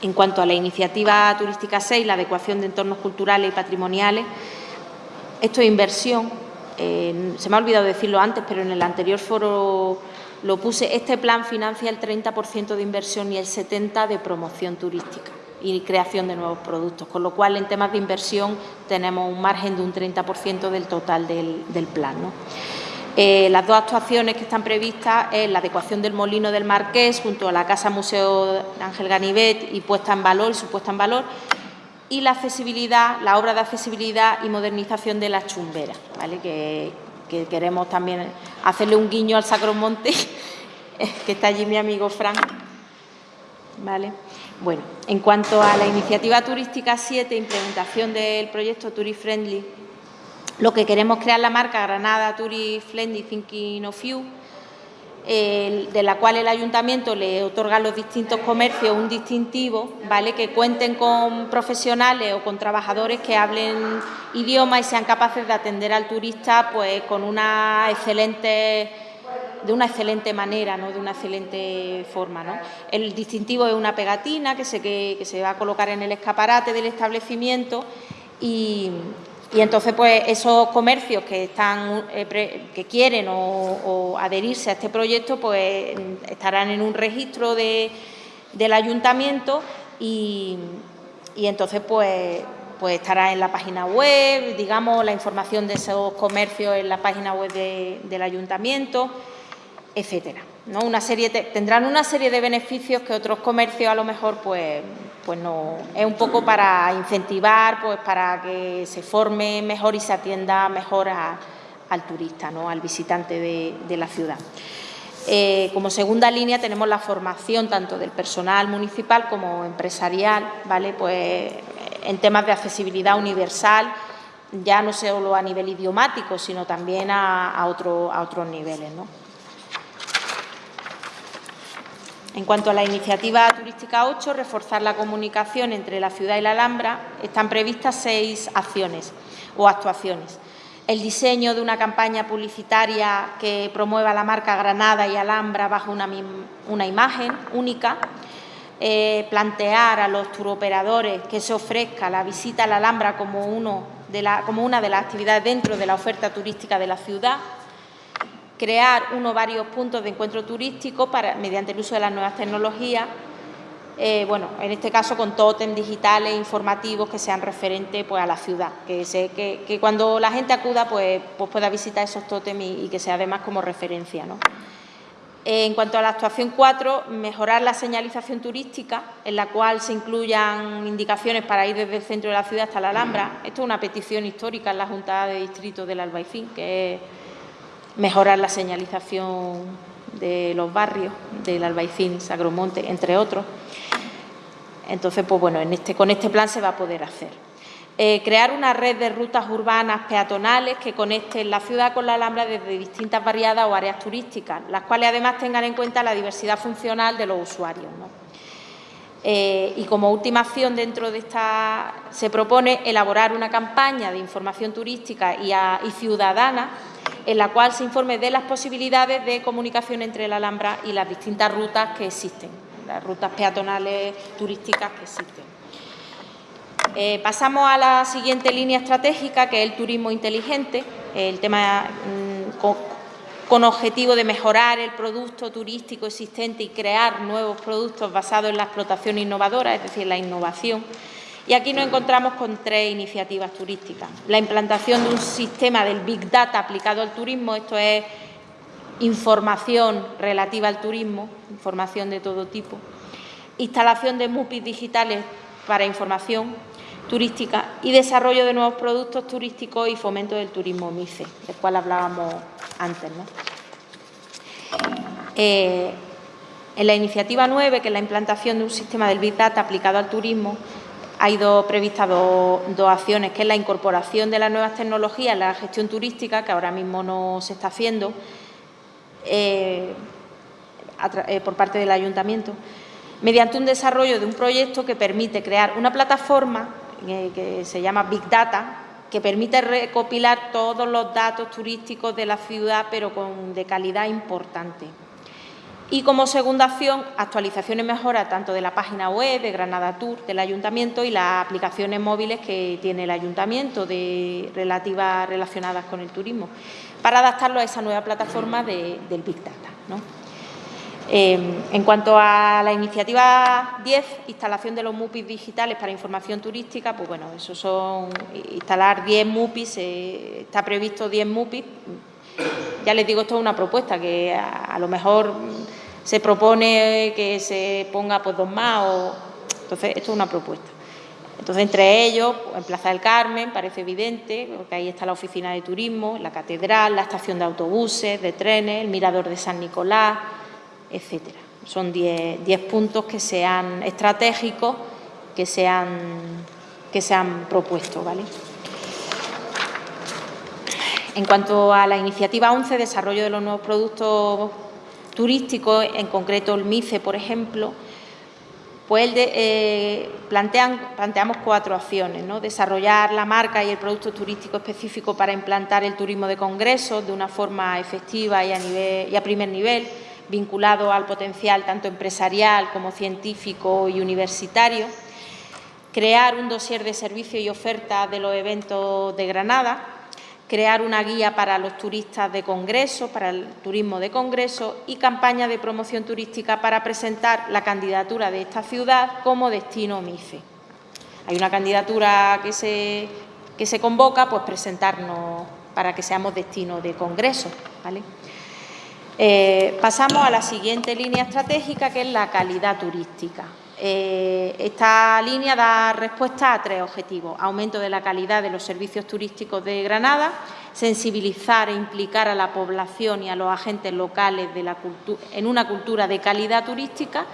En cuanto a la iniciativa turística 6, la adecuación de entornos culturales y patrimoniales, esto es inversión. Eh, se me ha olvidado decirlo antes, pero en el anterior foro lo puse, este plan financia el 30% de inversión y el 70% de promoción turística y creación de nuevos productos, con lo cual en temas de inversión tenemos un margen de un 30% del total del, plan. Eh, las dos actuaciones que están previstas es la adecuación del Molino del Marqués junto a la Casa Museo Ángel Ganivet y puesta en valor, su puesta en valor, y la accesibilidad, la obra de accesibilidad y modernización de las chumberas, ¿vale? que, que queremos también hacerle un guiño al Sacromonte, que está allí mi amigo Frank. ¿Vale? Bueno, en cuanto a la iniciativa turística 7, implementación del proyecto Tourist Friendly, lo que queremos crear la marca Granada Tourist Friendly Thinking of You, de la cual el ayuntamiento le otorga a los distintos comercios un distintivo, ¿vale? que cuenten con profesionales o con trabajadores que hablen idioma y sean capaces de atender al turista pues, con una excelente de una excelente manera, ¿no? de una excelente forma. ¿no? El distintivo es una pegatina que se, que se va a colocar en el escaparate del establecimiento y, y entonces, pues esos comercios que están eh, que quieren o, adherirse a este proyecto, pues estarán en un registro de, del ayuntamiento y, entonces, pues, pues estará en la página web, digamos, la información de esos comercios en la página web del ayuntamiento, etcétera. ¿No? Una serie, tendrán una serie de beneficios que otros comercios a lo mejor pues, pues no, es un poco para incentivar, pues para que se forme mejor y se atienda mejor al turista, ¿no? al visitante de, la ciudad. Eh, como segunda línea tenemos la formación tanto del personal municipal como empresarial, ¿vale? Pues en temas de accesibilidad universal, ya no solo a nivel idiomático, sino también a, a, a otros niveles. ¿no? En cuanto a la iniciativa turística 8, reforzar la comunicación entre la ciudad y la Alhambra, están previstas seis acciones. o actuaciones. El diseño de una campaña publicitaria que promueva la marca Granada y Alhambra bajo una, imagen única. Eh, plantear a los turoperadores que se ofrezca la visita a la Alhambra como, una de las actividades dentro de la oferta turística de la ciudad crear uno o varios puntos de encuentro turístico para, mediante el uso de las nuevas tecnologías, eh, bueno, en este caso con tótem digitales informativos que sean referentes pues, a la ciudad, que, sé, que, cuando la gente acuda pues, pues pueda visitar esos tótems y, que sea además como referencia. ¿no? En cuanto a la actuación 4, mejorar la señalización turística, en la cual se incluyan indicaciones para ir desde el centro de la ciudad hasta la Alhambra. Esto es una petición histórica en la Junta de Distrito del Albaicín, que es mejorar la señalización de los barrios del Albaicín, Sagromonte, entre otros. Entonces, pues bueno, en este, con este plan se va a poder hacer. Eh, crear una red de rutas urbanas peatonales que conecten la ciudad con la Alhambra desde distintas variadas o áreas turísticas, las cuales además tengan en cuenta la diversidad funcional de los usuarios. Eh, y como última acción dentro de esta se propone elaborar una campaña de información turística y ciudadana en la cual se informe de las posibilidades de comunicación entre la Alhambra y las distintas rutas que existen, las rutas peatonales turísticas que existen. Eh, pasamos a la siguiente línea estratégica, que es el turismo inteligente, el tema mm, con objetivo de mejorar el producto turístico existente y crear nuevos productos basados en la explotación innovadora, es decir, la innovación. Y aquí nos encontramos con tres iniciativas turísticas. La implantación de un sistema del Big Data aplicado al turismo, esto es información relativa al turismo, información de todo tipo. Instalación de MUPIs digitales para información turística y desarrollo de nuevos productos turísticos y fomento del turismo MICE, del cual hablábamos antes. Eh, en la iniciativa 9, que es la implantación de un sistema del Big Data aplicado al turismo, ha ido previstas dos, acciones, que es la incorporación de las nuevas tecnologías en la gestión turística, que ahora mismo no se está haciendo eh, eh, por parte del Ayuntamiento, mediante un desarrollo de un proyecto que permite crear una plataforma eh, que se llama Big Data, que permite recopilar todos los datos turísticos de la ciudad, pero con, de calidad importante. Y como segunda acción, actualización y mejora tanto de la página web de Granada Tour del Ayuntamiento y las aplicaciones móviles que tiene el Ayuntamiento relativas relacionadas con el turismo, para adaptarlo a esa nueva plataforma del Big Data. Em, en cuanto a la iniciativa 10, instalación de los MUPIs digitales para información turística, pues bueno, eso son instalar 10 MUPIs, eh, está previsto 10 MUPIs, ya les digo, esto es una propuesta que a, lo mejor se propone que se ponga pues dos más o entonces esto es una propuesta. Entonces, entre ellos, en Plaza del Carmen, parece evidente, porque ahí está la oficina de turismo, la catedral, la estación de autobuses, de trenes, el mirador de San Nicolás, etcétera. Son 10 puntos que sean estratégicos, que se han, que se han propuesto, ¿vale? En cuanto a la iniciativa 11, desarrollo de los nuevos productos turísticos, en concreto el MICE, por ejemplo, pues eh, planteamos cuatro acciones. ¿no? Desarrollar la marca y el producto turístico específico para implantar el turismo de congresos de una forma efectiva y a, y a primer nivel, vinculado al potencial tanto empresarial como científico y universitario. Crear un dossier de servicio y oferta de los eventos de Granada crear una guía para los turistas de congreso, para el turismo de congreso y campaña de promoción turística para presentar la candidatura de esta ciudad como destino MIFE. Hay una candidatura que se, que se convoca, pues presentarnos para que seamos destino de congreso. Eh, pasamos a la siguiente línea estratégica, que es la calidad turística. Eh, esta línea da respuesta a tres objetivos. Aumento de la calidad de los servicios turísticos de Granada, sensibilizar e implicar a la población y a los agentes locales en una cultura de calidad turística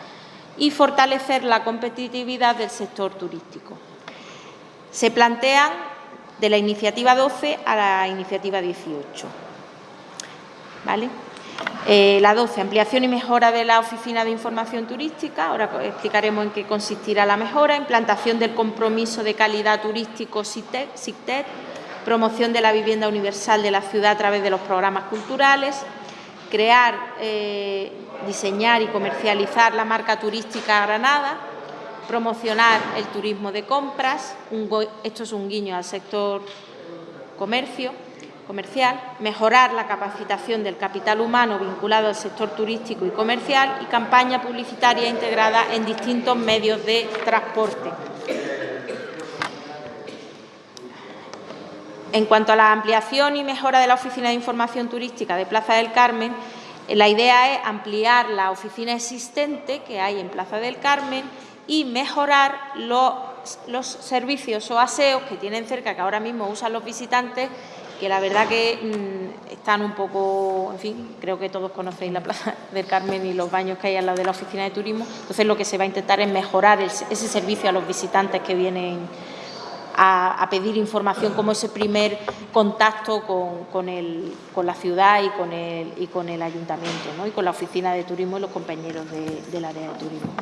y fortalecer la competitividad del sector turístico. Se plantean de la iniciativa 12 a la iniciativa 18. ¿Vale? Eh, la 12, ampliación y mejora de la Oficina de Información Turística. Ahora explicaremos en qué consistirá la mejora. Implantación del compromiso de calidad turístico SICTET, promoción de la vivienda universal de la ciudad a través de los programas culturales, crear, eh, diseñar y comercializar la marca turística Granada, promocionar el turismo de compras, esto es un guiño al sector comercio, comercial, mejorar la capacitación del capital humano vinculado al sector turístico y comercial y campaña publicitaria integrada en distintos medios de transporte. En cuanto a la ampliación y mejora de la Oficina de Información Turística de Plaza del Carmen, la idea es ampliar la oficina existente que hay en Plaza del Carmen y mejorar los, los servicios o aseos que tienen cerca, que ahora mismo usan los visitantes que la verdad que mm, están un poco, en fin, creo que todos conocéis la Plaza del Carmen y los baños que hay al lado de la oficina de turismo, entonces lo que se va a intentar es mejorar ese servicio a los visitantes que vienen a, pedir información como ese primer contacto con, la ciudad y con el, y con el ayuntamiento ¿no? y con la oficina de turismo y los compañeros del área de turismo.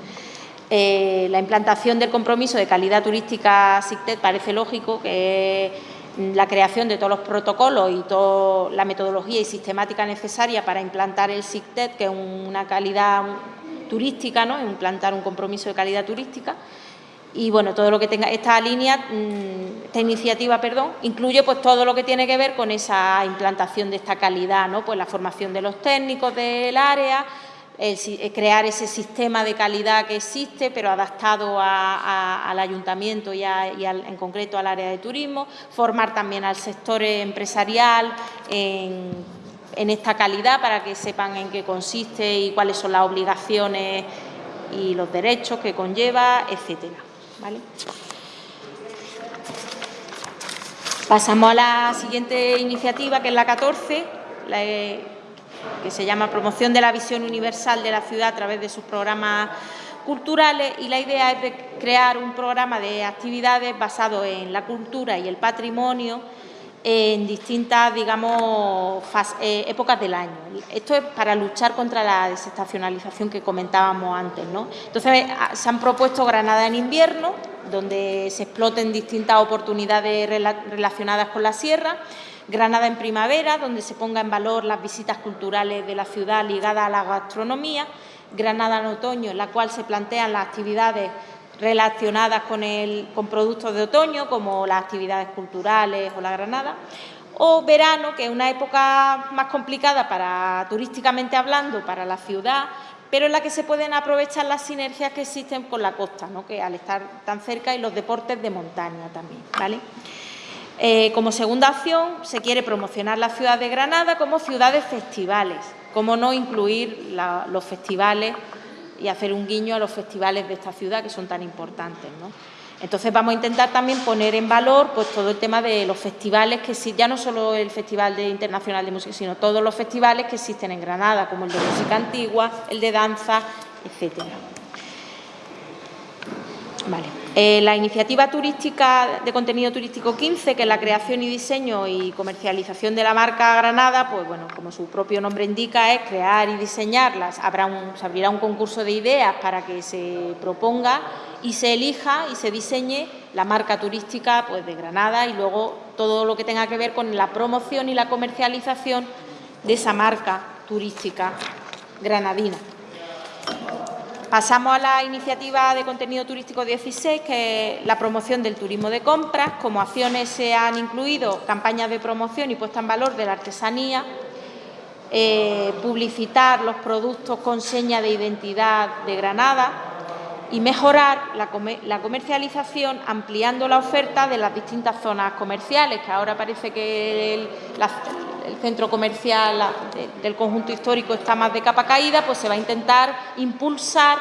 Eh, la implantación del compromiso de calidad turística SICTED parece lógico que la creación de todos los protocolos y toda la metodología y sistemática necesaria para implantar el SICTED, que es una calidad turística, ¿no? implantar un compromiso de calidad turística. Y bueno, todo lo que tenga esta línea, mm, esta iniciativa, perdón, incluye pues todo lo que tiene que ver con esa implantación de esta calidad, ¿no? Pues la formación de los técnicos del área, eh, crear ese sistema de calidad que existe, pero adaptado al ayuntamiento y, en concreto al área de turismo, formar también al sector empresarial en, esta calidad para que sepan en qué consiste y cuáles son las obligaciones y los derechos que conlleva, etcétera. Pasamos a la siguiente iniciativa, que es la 14, la, que se llama Promoción de la Visión Universal de la Ciudad a través de sus programas culturales y la idea es crear un programa de actividades basado en la cultura y el patrimonio en distintas, digamos, eh, épocas del año. Esto es para luchar contra la desestacionalización que comentábamos antes. ¿no? Entonces, se han propuesto Granada en invierno, donde se exploten distintas oportunidades relacionadas con la sierra, Granada en primavera, donde se ponga en valor las visitas culturales de la ciudad ligadas a la gastronomía, Granada en otoño, en la cual se plantean las actividades relacionadas con, el, con productos de otoño, como las actividades culturales o la Granada, o verano, que es una época más complicada para turísticamente hablando para la ciudad, pero en la que se pueden aprovechar las sinergias que existen con la costa, ¿no? que al estar tan cerca y los deportes de montaña también. ¿vale? Eh, como segunda acción, se quiere promocionar la ciudad de Granada como ciudad de festivales, como no incluir los festivales y hacer un guiño a los festivales de esta ciudad que son tan importantes. Entonces vamos a intentar también poner en valor pues, todo el tema de los festivales que ya no solo el Festival Internacional de Música, sino todos los festivales que existen en Granada, como el de música antigua, el de danza, etcétera. Vale. Eh, la iniciativa turística de contenido turístico 15, que es la creación y diseño y comercialización de la marca Granada, pues bueno, como su propio nombre indica, es crear y diseñarlas. Habrá un, se abrirá un concurso de ideas para que se proponga y se elija y se diseñe la marca turística pues, de Granada y luego todo lo que tenga que ver con la promoción y la comercialización de esa marca turística granadina. Pasamos a la iniciativa de contenido turístico 16, que es la promoción del turismo de compras. Como acciones se han incluido campañas de promoción y puesta en valor de la artesanía, eh, publicitar los productos con seña de identidad de Granada y mejorar la, comercialización ampliando la oferta de las distintas zonas comerciales, que ahora parece que el, el centro comercial del conjunto histórico está más de capa caída, pues se va a intentar impulsar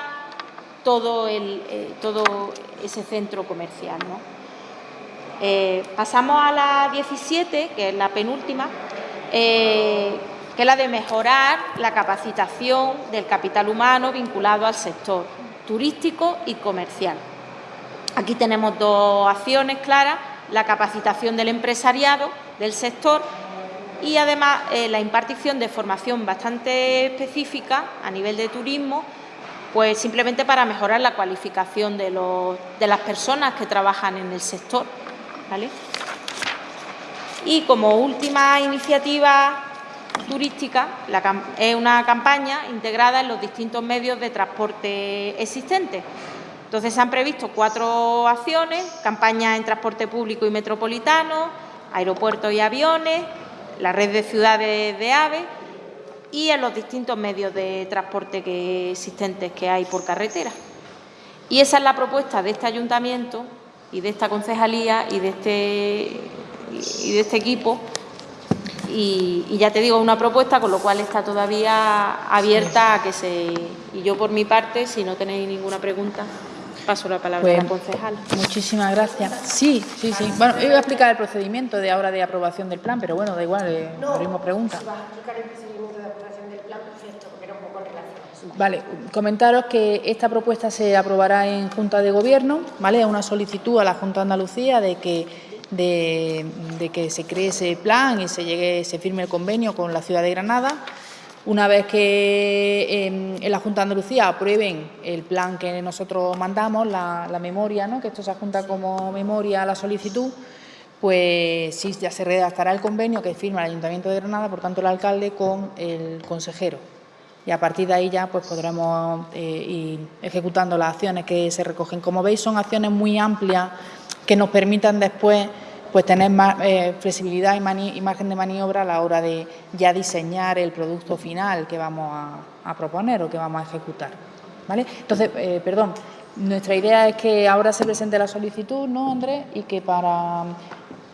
todo, eh, ese centro comercial. Eh, pasamos a la 17, que es la penúltima, eh, que es la de mejorar la capacitación del capital humano vinculado al sector turístico y comercial. Aquí tenemos dos acciones claras, la capacitación del empresariado del sector y además eh, la impartición de formación bastante específica a nivel de turismo, pues simplemente para mejorar la cualificación de, los, de las personas que trabajan en el sector. Y como última iniciativa turística es una campaña integrada en los distintos medios de transporte existentes. Entonces se han previsto cuatro acciones, campaña en transporte público y metropolitano, aeropuertos y aviones, la red de ciudades de aves y en los distintos medios de transporte que existentes que hay por carretera. Y esa es la propuesta de este ayuntamiento y de esta concejalía y de este, y de este equipo y, ya te digo, una propuesta con lo cual está todavía abierta a que se... Y yo por mi parte, si no tenéis ninguna pregunta, paso la palabra a la pues, concejal.
Muchísimas gracias. Sí, sí, sí. Bueno, iba a explicar el procedimiento de ahora de aprobación del plan, pero bueno, da igual, eh, no, abrimos preguntas. a explicar el procedimiento de aprobación del plan, perfecto, porque era un poco Vale, comentaros que esta propuesta se aprobará en Junta de Gobierno, ¿vale? Es una solicitud a la Junta de Andalucía de que de, que se cree ese plan y se llegue, se firme el convenio con la ciudad de Granada. Una vez que em, en, la Junta de Andalucía aprueben el plan que nosotros mandamos, la, memoria, ¿no? que esto se adjunta como memoria a la solicitud, pues sí, ya se redactará el convenio que firma el Ayuntamiento de Granada, por tanto el alcalde con el consejero. Y a partir de ahí ya pues podremos eh, ir ejecutando las acciones que se recogen. Como veis, son acciones muy amplias que nos permitan después pues tener más eh, flexibilidad y, margen de maniobra a la hora de ya diseñar el producto final que vamos a, proponer o que vamos a ejecutar. ¿vale? Entonces, eh, perdón, nuestra idea es que ahora se presente la solicitud, ¿no, Andrés? Y que para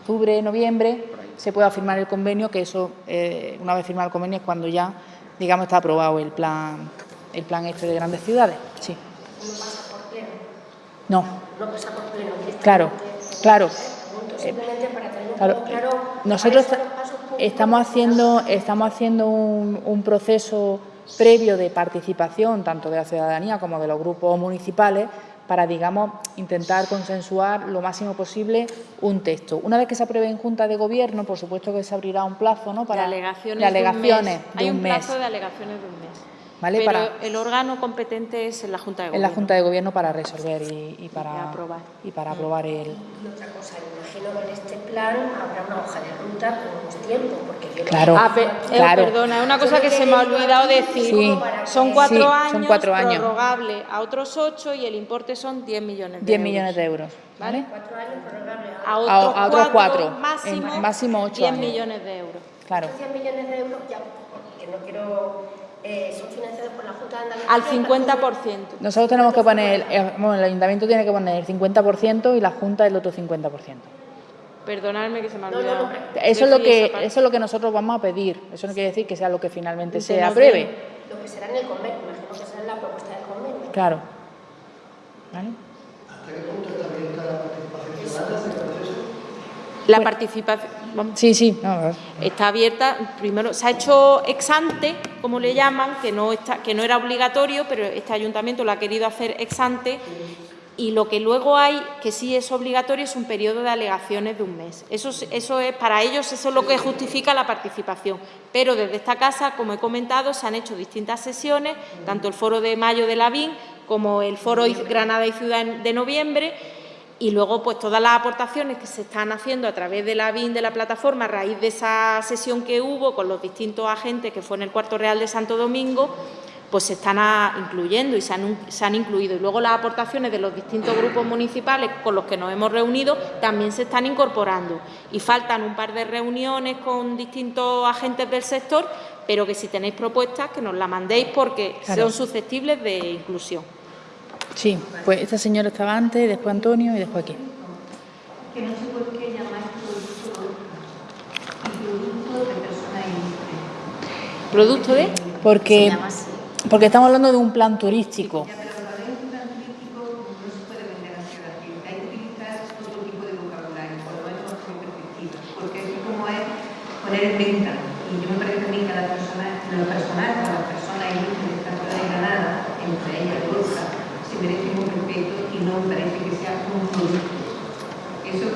octubre, noviembre se pueda firmar el convenio, que eso, eh, una vez firmado el convenio, es cuando ya, digamos, está aprobado el plan, el plan este de grandes ciudades. Sí. ¿No pasa por pleno? No. No pasa por pleno. Claro. Claro. Nosotros estamos haciendo, estamos haciendo un, proceso previo de participación tanto de la ciudadanía como de los grupos municipales para, digamos, intentar consensuar lo máximo posible un texto. Una vez que se apruebe en Junta de Gobierno, por supuesto que se abrirá un plazo ¿no? para
alegaciones, alegaciones de un mes. Hay un plazo de alegaciones de un mes. Pero el órgano competente es en la Junta de Gobierno.
En la Junta de Gobierno para resolver y, para, aprobar. y para aprobar el...
Y otra cosa, imagino que en este plan habrá una hoja de ruta con un tiempo, porque yo
claro,
ah, eh, claro. Perdona, una cosa que se me ha olvidado decir. son, cuatro años, son cuatro años, prorrogable a otros ocho y el importe son 10 millones de 10
euros. millones de euros.
¿Vale? Cuatro años prorrogable
a, otros, a, otros cuatro,
máximo, máximo ocho
10 millones de euros.
Claro.
10 millones de euros, ya, porque no quiero eh, son financiados por la Junta de Andalucía.
Al 50%.
Nosotros tenemos que poner, eh, bueno, el ayuntamiento tiene que poner el 50% y la Junta el otro 50%.
Perdonadme que se me ha olvidado.
eso, es lo que, eso es lo que nosotros vamos a pedir. Eso no quiere decir que sea lo que finalmente se apruebe.
Lo que será en el convenio, imagino que será en la propuesta del convenio.
Claro.
¿Vale? ¿Hasta qué punto está abierta la participación ciudadana?
La participación
sí, sí.
está abierta. Primero se ha hecho ex ante, como le llaman, que no está, que no era obligatorio, pero este ayuntamiento lo ha querido hacer ex ante. Y lo que luego hay, que sí es obligatorio, es un periodo de alegaciones de un mes. Eso, eso es, para ellos eso es lo que justifica la participación. Pero desde esta casa, como he comentado, se han hecho distintas sesiones, tanto el foro de mayo de la BIN como el foro Granada y Ciudad de noviembre, y luego pues todas las aportaciones que se están haciendo a través de la BIN de la plataforma a raíz de esa sesión que hubo con los distintos agentes que fue en el Cuarto Real de Santo Domingo, pues se están incluyendo y se han, se han, incluido. Y luego las aportaciones de los distintos grupos municipales con los que nos hemos reunido también se están incorporando. Y faltan un par de reuniones con distintos agentes del sector, pero que si tenéis propuestas que nos las mandéis porque son susceptibles de inclusión.
Sí, pues esta señora estaba antes, después Antonio y después aquí.
Que no sé por qué llamáis producto de persona ilustre.
¿Producto de?
Porque, porque estamos hablando de un plan turístico.
Se que poner en venta. Y yo me que a mí lo Granada, entre ellas merece un respeto y no parece que sea. Eso.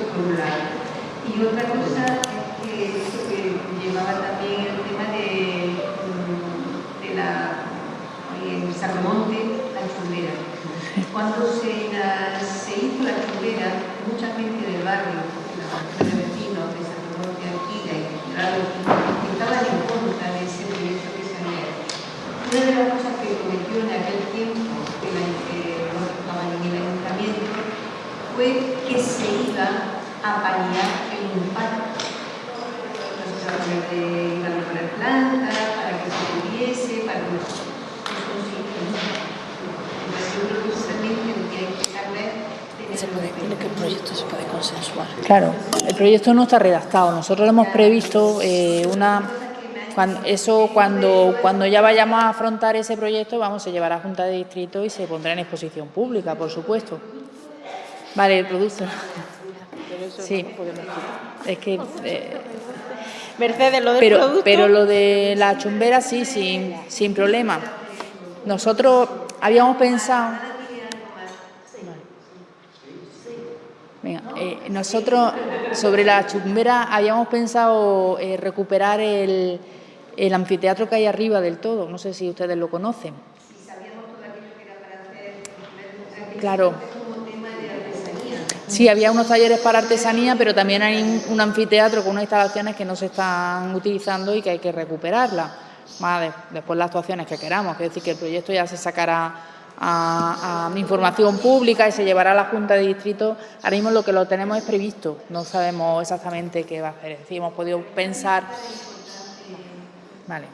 Y otra cosa es que eso que llevaba también el tema de, mm, de la, en Sacromonte, la chulera. Cuando se, se hizo la chulera, mucha gente del barrio, la de vecinos de Sacromonte aquí, una de las cosas que cometió en aquel tiempo el, eh, el ayuntamiento fue que se iba a paliar el impacto. Entonces, de iban a poner plantas para que se tuviese, para que no Entonces, yo creo que también que hay que saber
se puede, que el proyecto se puede consensuar. Claro, el proyecto no está redactado. Nosotros lo hemos previsto eh, una cuando, eso cuando, cuando ya vayamos a afrontar ese proyecto vamos a llevar a Junta de Distrito y se pondrá en exposición pública, por supuesto. Vale, el producto. Sí, es que... Eh,
Mercedes, lo del
pero,
producto...
Pero lo de la chumbera sí, sin, sin problema. Nosotros habíamos pensado... Venga, eh, nosotros sobre la chumbera habíamos pensado eh, recuperar el, el anfiteatro que hay arriba del todo, no sé si ustedes lo conocen. Claro. Sí, había unos talleres para artesanía, pero también hay un anfiteatro con unas instalaciones que no se están utilizando y que hay que recuperarlas. Más después las actuaciones que queramos, es decir, que el proyecto ya se sacará a, a, información pública y se llevará a la Junta de Distrito. Ahora mismo lo que lo tenemos es previsto, no sabemos exactamente qué va a hacer. Es decir, hemos podido pensar Vale.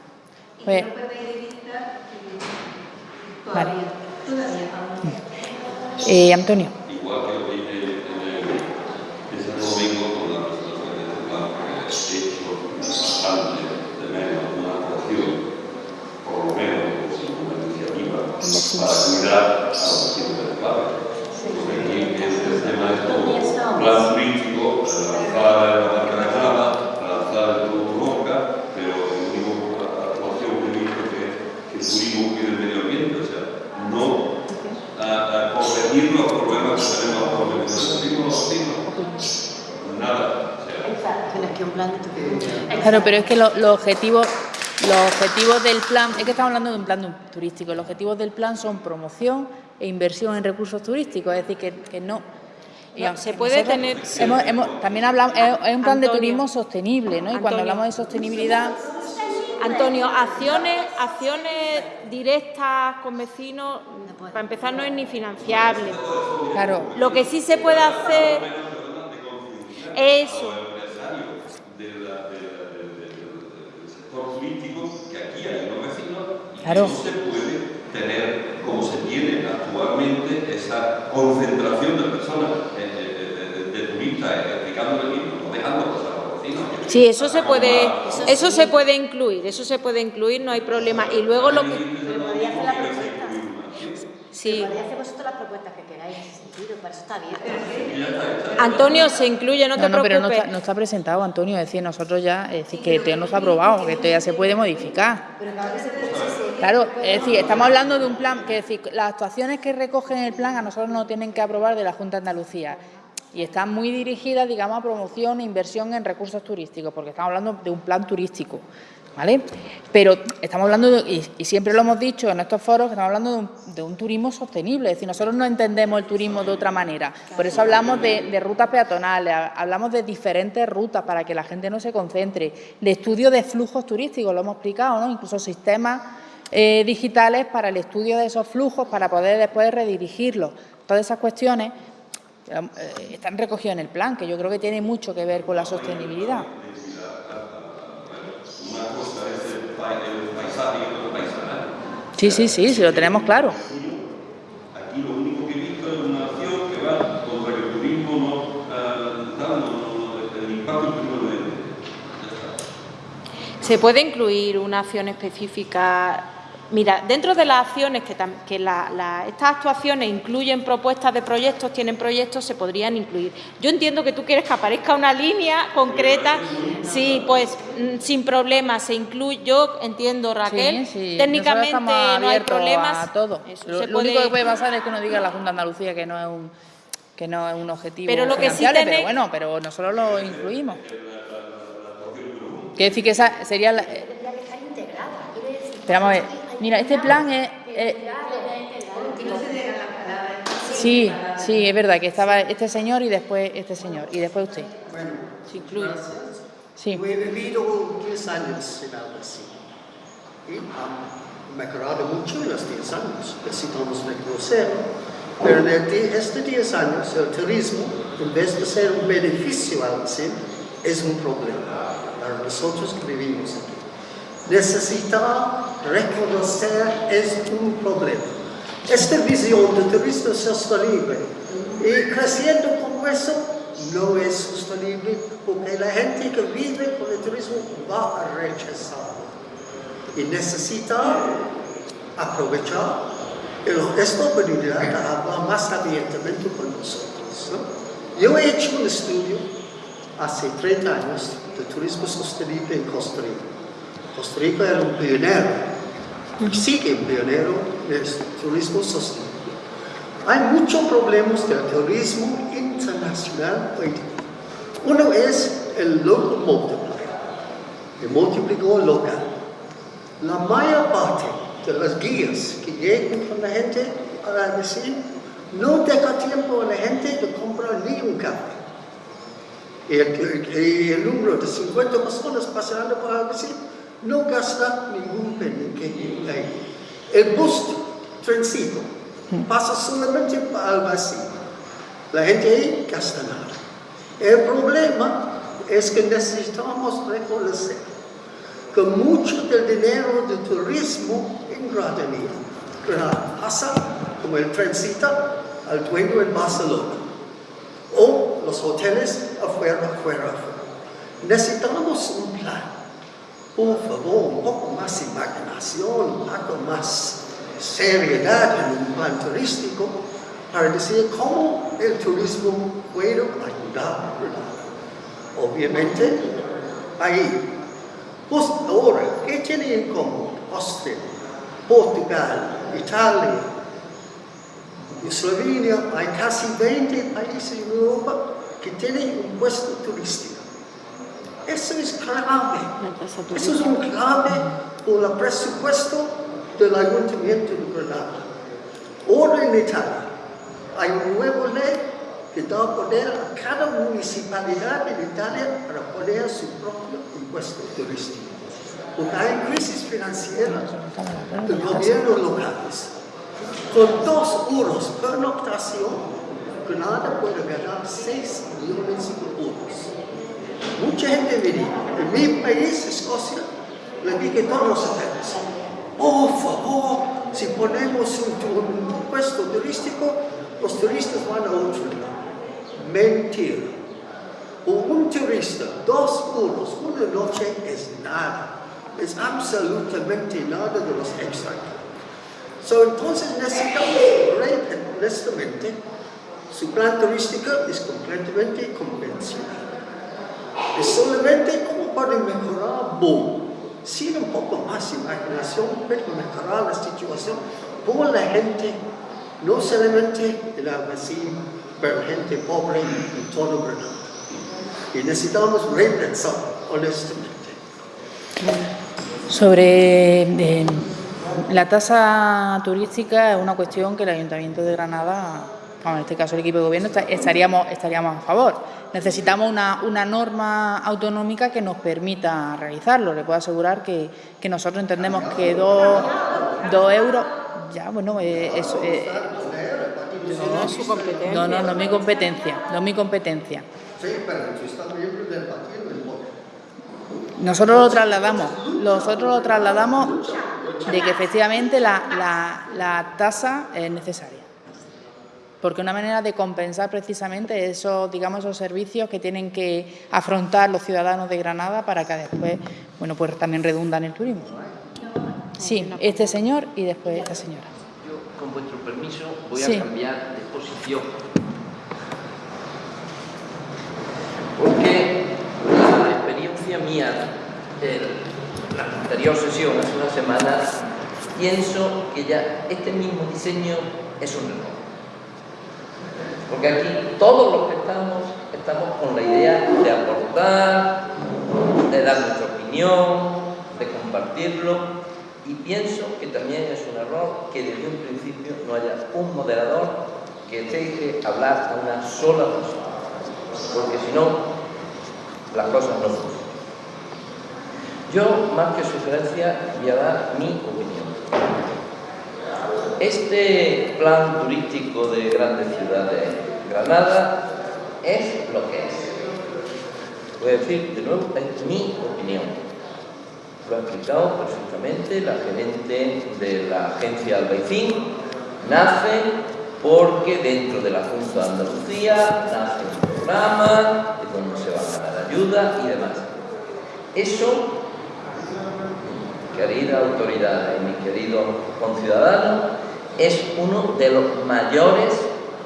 Pues, vale. Eh, Antonio.
Igual que lo dije en el, ese domingo con la presentación de este plan, que he hecho antes de menos una actuación, por lo menos una iniciativa, para cuidar a los vecinos del clave. Porque aquí este tema es todo plan turístico, lanzar la marca de el todo Roca, pero el único actuación que he visto que, que turismo cuide el medio ambiente, o sea, no a, a corregir los problemas que tenemos actualmente. No los vecinos, nada. O sea,
Tienes que un plan de
Claro, pero es que los objetivos los objetivos del plan, es que estamos hablando de un plan turístico, los objetivos del plan son promoción e inversión en recursos turísticos, es decir, que, que no...
No, se puede tener...
Hemos, hemos, también hablamos, es, un plan
Antonio,
de turismo sostenible, ¿no? Y cuando
Antonio.
hablamos de sostenibilidad,
Antonio, acciones, acciones directas con vecinos, para empezar, no es ni financiable.
claro,
Lo que sí se puede hacer eso.
del, sector que aquí hay y
Claro.
no se puede tener, como se tiene actualmente, esa concentración de personas, eh, eh, de, de, de turistas, eh, aplicando el mismo, no dejando pasar a los vecinos.
Sí, eso se puede, eso se puede incluir, eso se puede incluir, no hay problema. Y luego lo que...
podría hacer la propuesta.
Sí.
Podría hacer vosotros las propuestas que queráis en ese sentido, para eso está abierto.
Antonio, se incluye, no te
no, no, pero no está, no está presentado, Antonio, es decir, nosotros ya, es decir, que esto ya no está aprobado, que esto ya se puede modificar.
Pero se puede
Claro, es decir, estamos hablando de un plan, que es decir, las actuaciones que recogen el plan a nosotros nos tienen que aprobar de la Junta de Andalucía y están muy dirigidas, digamos, a promoción e inversión en recursos turísticos, porque estamos hablando de un plan turístico, ¿vale? Pero estamos hablando, de- y, siempre lo hemos dicho en estos foros, que estamos hablando de un, de un turismo sostenible, es decir, nosotros no entendemos el turismo de otra manera, por eso hablamos de, rutas peatonales, ha- hablamos de diferentes rutas para que la gente no se concentre, de estudio de flujos turísticos, lo hemos explicado, ¿no? Incluso sistemas eh, digitales para el estudio de esos flujos, para poder después redirigirlos. Todas esas cuestiones eh, están recogidas en el plan, que yo creo que tiene mucho que ver con la sostenibilidad.
Una cosa es el, pa- el paisaje y otra paisaje.
Sí, sí, sí, sí, lo tenemos claro.
Aquí lo único que he visto es una acción que va contra que el turismo no, eh, no, el impacto del turismo.
Se puede incluir una acción específica. Mira, dentro de las acciones que, la- la- estas actuaciones incluyen propuestas de proyectos, tienen proyectos, se podrían incluir. Yo entiendo que tú quieres que aparezca una línea concreta, sí, pues mm, sin problema se incluye. Yo entiendo, Raquel,
Sí, sí,
técnicamente no hay problemas.
a todo.
Eso,
Lo,
se
lo único que puede pasar es que uno diga la Junta de Andalucía que no es un que no es un objetivo
Pero lo que sí tenéis-
pero bueno, pero nosotros lo incluimos. Quiere decir que esa sería la, eh, pero vamos a ver, mira, este plan es, es- sí, sí, es verdad que estaba este señor y después este señor y después usted.
Bueno,
Se incluye.
Sí.
yo he vivido 10 años en algo así. Y, ah, mejorado mucho en los 10 años, necesitamos reconocerlo, pero en estos 10 años el turismo, en vez de ser un beneficio al sí, es un problema para nosotros que vivimos aquí. Necesitar reconocer es un problema. Esta visión de turismo sostenible y creciendo como eso no es sostenible porque la gente que vive con el turismo va a rechazar y necesita aprovechar esta oportunidad de hablar más abiertamente con nosotros. Yo he hecho un estudio hace 30 años de turismo sostenible en Costa Rica. Costa Rica era un pionero, sigue un pionero del turismo sostenible. Hay muchos problemas del turismo internacional Uno es el local multiplier, el multiplicador local. La mayor parte de las guías que llegan con la gente a decir no deja tiempo a la gente de comprar ni un café. Y el, número de 50 personas pasando por Albaicín no gasta ningún penny que ahí. El bus, trencito, pasa solamente para Albaicín. La gente ahí gasta nada. El problema es que necesitamos reconocer que mucho del dinero del turismo en Granada pasa como el trencita al dueño en Barcelona o los hoteles afuera, afuera, afuera. Necesitamos un plan. Por favor, un poco más imaginación, un poco más seriedad en un plan turístico para decir cómo el turismo puede ayudar. Obviamente, ahí pues ahora, ¿qué tiene en común Austria, Portugal, Italia, Eslovenia? Hay casi 20 países en Europa que tienen un puesto turístico. Eso es clave. Eso es un clave por el presupuesto del Ayuntamiento de Granada. Ahora en Italia hay una nueva ley que da poder a cada municipalidad en Italia para poner su propio impuesto turístico. Porque hay crisis financiera de gobiernos locales. Con dos euros por noctación, Granada puede ganar 6 millones de euros. Mucha gente viene. En mi país, Escocia, le dije todos los hoteles, por favor, si ponemos un, impuesto turístico, los turistas van a otro lado. Mentira. un turista, dos euros, una noche es nada. Es absolutamente nada de los extra. So, entonces necesitamos, honestamente, su plan turístico es completamente convencional. Es solamente cómo pueden mejorar boom. Sin un poco más imaginación, pero mejorar la situación por la gente, no solamente en la vecina, pero gente pobre en todo Granada. Y necesitamos repensar, honestamente.
Sobre eh, la tasa turística es una cuestión que el Ayuntamiento de Granada, en este caso el equipo de gobierno, estaríamos, estaríamos a favor. Necesitamos una, una norma autonómica que nos permita realizarlo. Le puedo asegurar que, que nosotros entendemos que dos, dos euros, ya, bueno, eh, eso... Eh,
no, es su competencia.
No, no, no es mi competencia, no es mi competencia.
Sí, pero partido
nosotros lo trasladamos, nosotros lo trasladamos de que efectivamente la, tasa es necesaria. Porque una manera de compensar precisamente esos, digamos, esos servicios que tienen que afrontar los ciudadanos de Granada para que después, bueno, pues también redundan en el turismo. Sí, este señor y después esta señora.
Yo, con vuestro permiso, voy a cambiar de posición. Porque mía en la anterior sesión, hace unas semanas, pienso que ya este mismo diseño es un error. Porque aquí todos los que estamos, estamos con la idea de aportar, de dar nuestra opinión, de compartirlo, y pienso que también es un error que desde un principio no haya un moderador que deje hablar a una sola persona, porque si no, las cosas no funcionan. Yo, más que sugerencia, voy a dar mi opinión. Este plan turístico de grandes ciudades, Granada, es lo que es. Voy a decir de nuevo, es mi opinión. Lo ha explicado perfectamente la gerente de la agencia Albaicín. Nace porque dentro de la Junta de Andalucía nace un programa de donde se va a dar ayuda y demás. Eso, querida autoridad y mis queridos conciudadanos, es uno de los mayores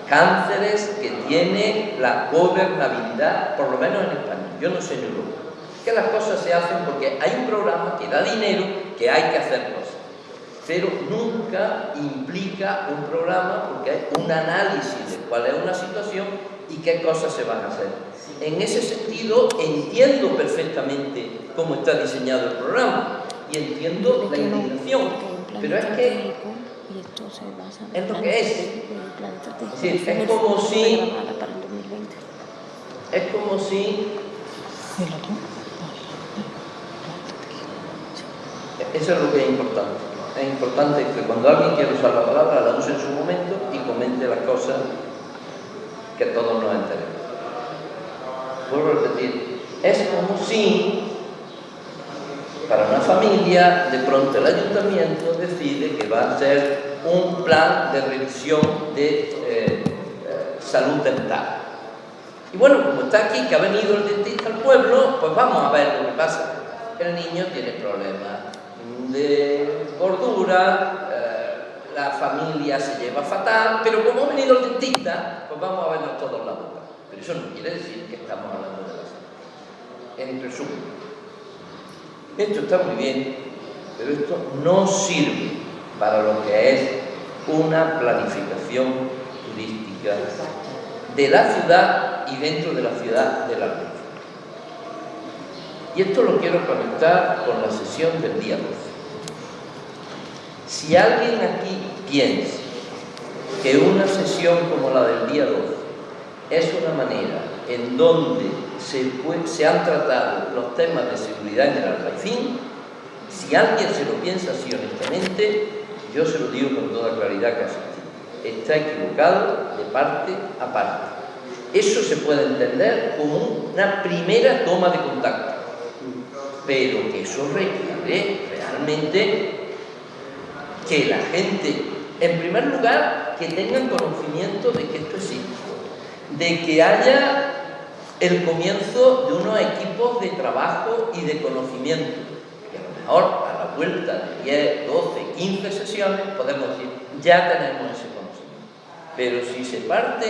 cánceres que tiene la gobernabilidad, por lo menos en España. Yo no sé en Europa. Que las cosas se hacen porque hay un programa que da dinero, que hay que hacer cosas. Pero nunca implica un programa porque hay un análisis de cuál es una situación y qué cosas se van a hacer. En ese sentido, entiendo perfectamente cómo está diseñado el programa y entiendo la indignación, pero es que es lo que es. Es, es como si es como si eso es lo que es importante. Es importante que cuando alguien quiere usar la palabra la use en su momento y comente las cosas que todos nos enteremos. Vuelvo a repetir. Es como si para una familia de pronto el ayuntamiento decide que va a hacer un plan de revisión de eh, eh, salud dental y bueno, como está aquí, que ha venido el dentista al pueblo, pues vamos a ver lo que pasa. El niño tiene problemas de gordura, eh, la familia se lleva fatal, pero como ha venido el dentista, pues vamos a vernos todos la boca. Pero eso no quiere decir que estamos hablando de la salud. En resumen, esto está muy bien, pero esto no sirve para lo que es una planificación turística de la ciudad y dentro de la ciudad de la Albufera. Y esto lo quiero conectar con la sesión del día 12. Si alguien aquí piensa que una sesión como la del día 12 es una manera en donde se, se han tratado los temas de seguridad en el Albaicín, si alguien se lo piensa así honestamente, yo se lo digo con toda claridad que así está equivocado de parte a parte. Eso se puede entender como una primera toma de contacto, pero que eso requiere realmente que la gente, en primer lugar, que tengan conocimiento de que esto existe, de que haya el comienzo de unos equipos de trabajo y de conocimiento. Y a lo mejor vuelta de 10, 12, 15 sesiones podemos decir, ya tenemos ese pero si se parte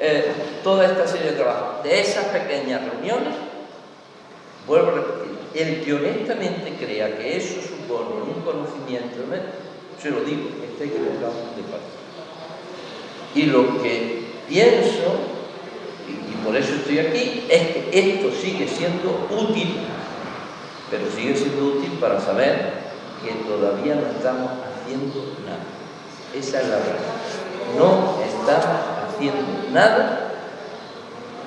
eh, toda esta serie de trabajo de esas pequeñas reuniones, vuelvo a repetir, el que honestamente crea que eso supone un conocimiento, se lo digo, está equivocado de parte. Y lo que pienso, y por eso estoy aquí, es que esto sigue siendo útil, pero sigue siendo útil para saber que todavía no estamos haciendo nada. Esa es la verdad no estamos haciendo nada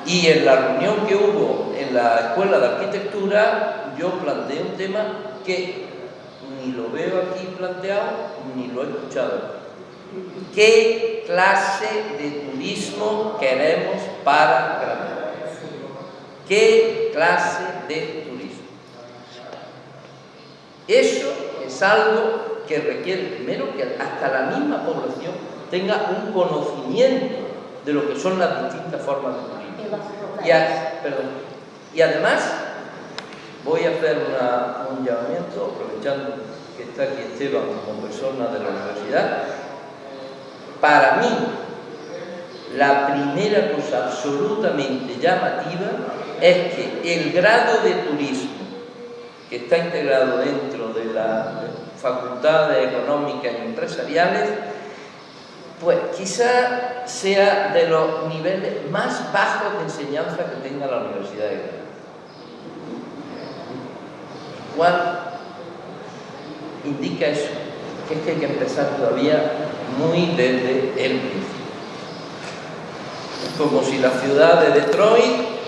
y en la reunión que hubo en la Escuela de Arquitectura yo planteé un tema que ni lo veo aquí planteado ni lo he escuchado. ¿Qué clase de turismo queremos para Granada? ¿Qué clase de turismo? Eso es algo que requiere primero que hasta la misma población tenga un conocimiento de lo que son las distintas formas de turismo. Y, y además, voy a hacer un llamamiento, aprovechando que está aquí Esteban como persona de la universidad. Para mí, la primera cosa absolutamente llamativa es que el grado de turismo que está integrado dentro de las facultades económicas y empresariales pues quizá sea de los niveles más bajos de enseñanza que tenga la Universidad de Granada. ¿Cuál indica eso? Que es que hay que empezar todavía muy desde el principio. Como si la ciudad de Detroit,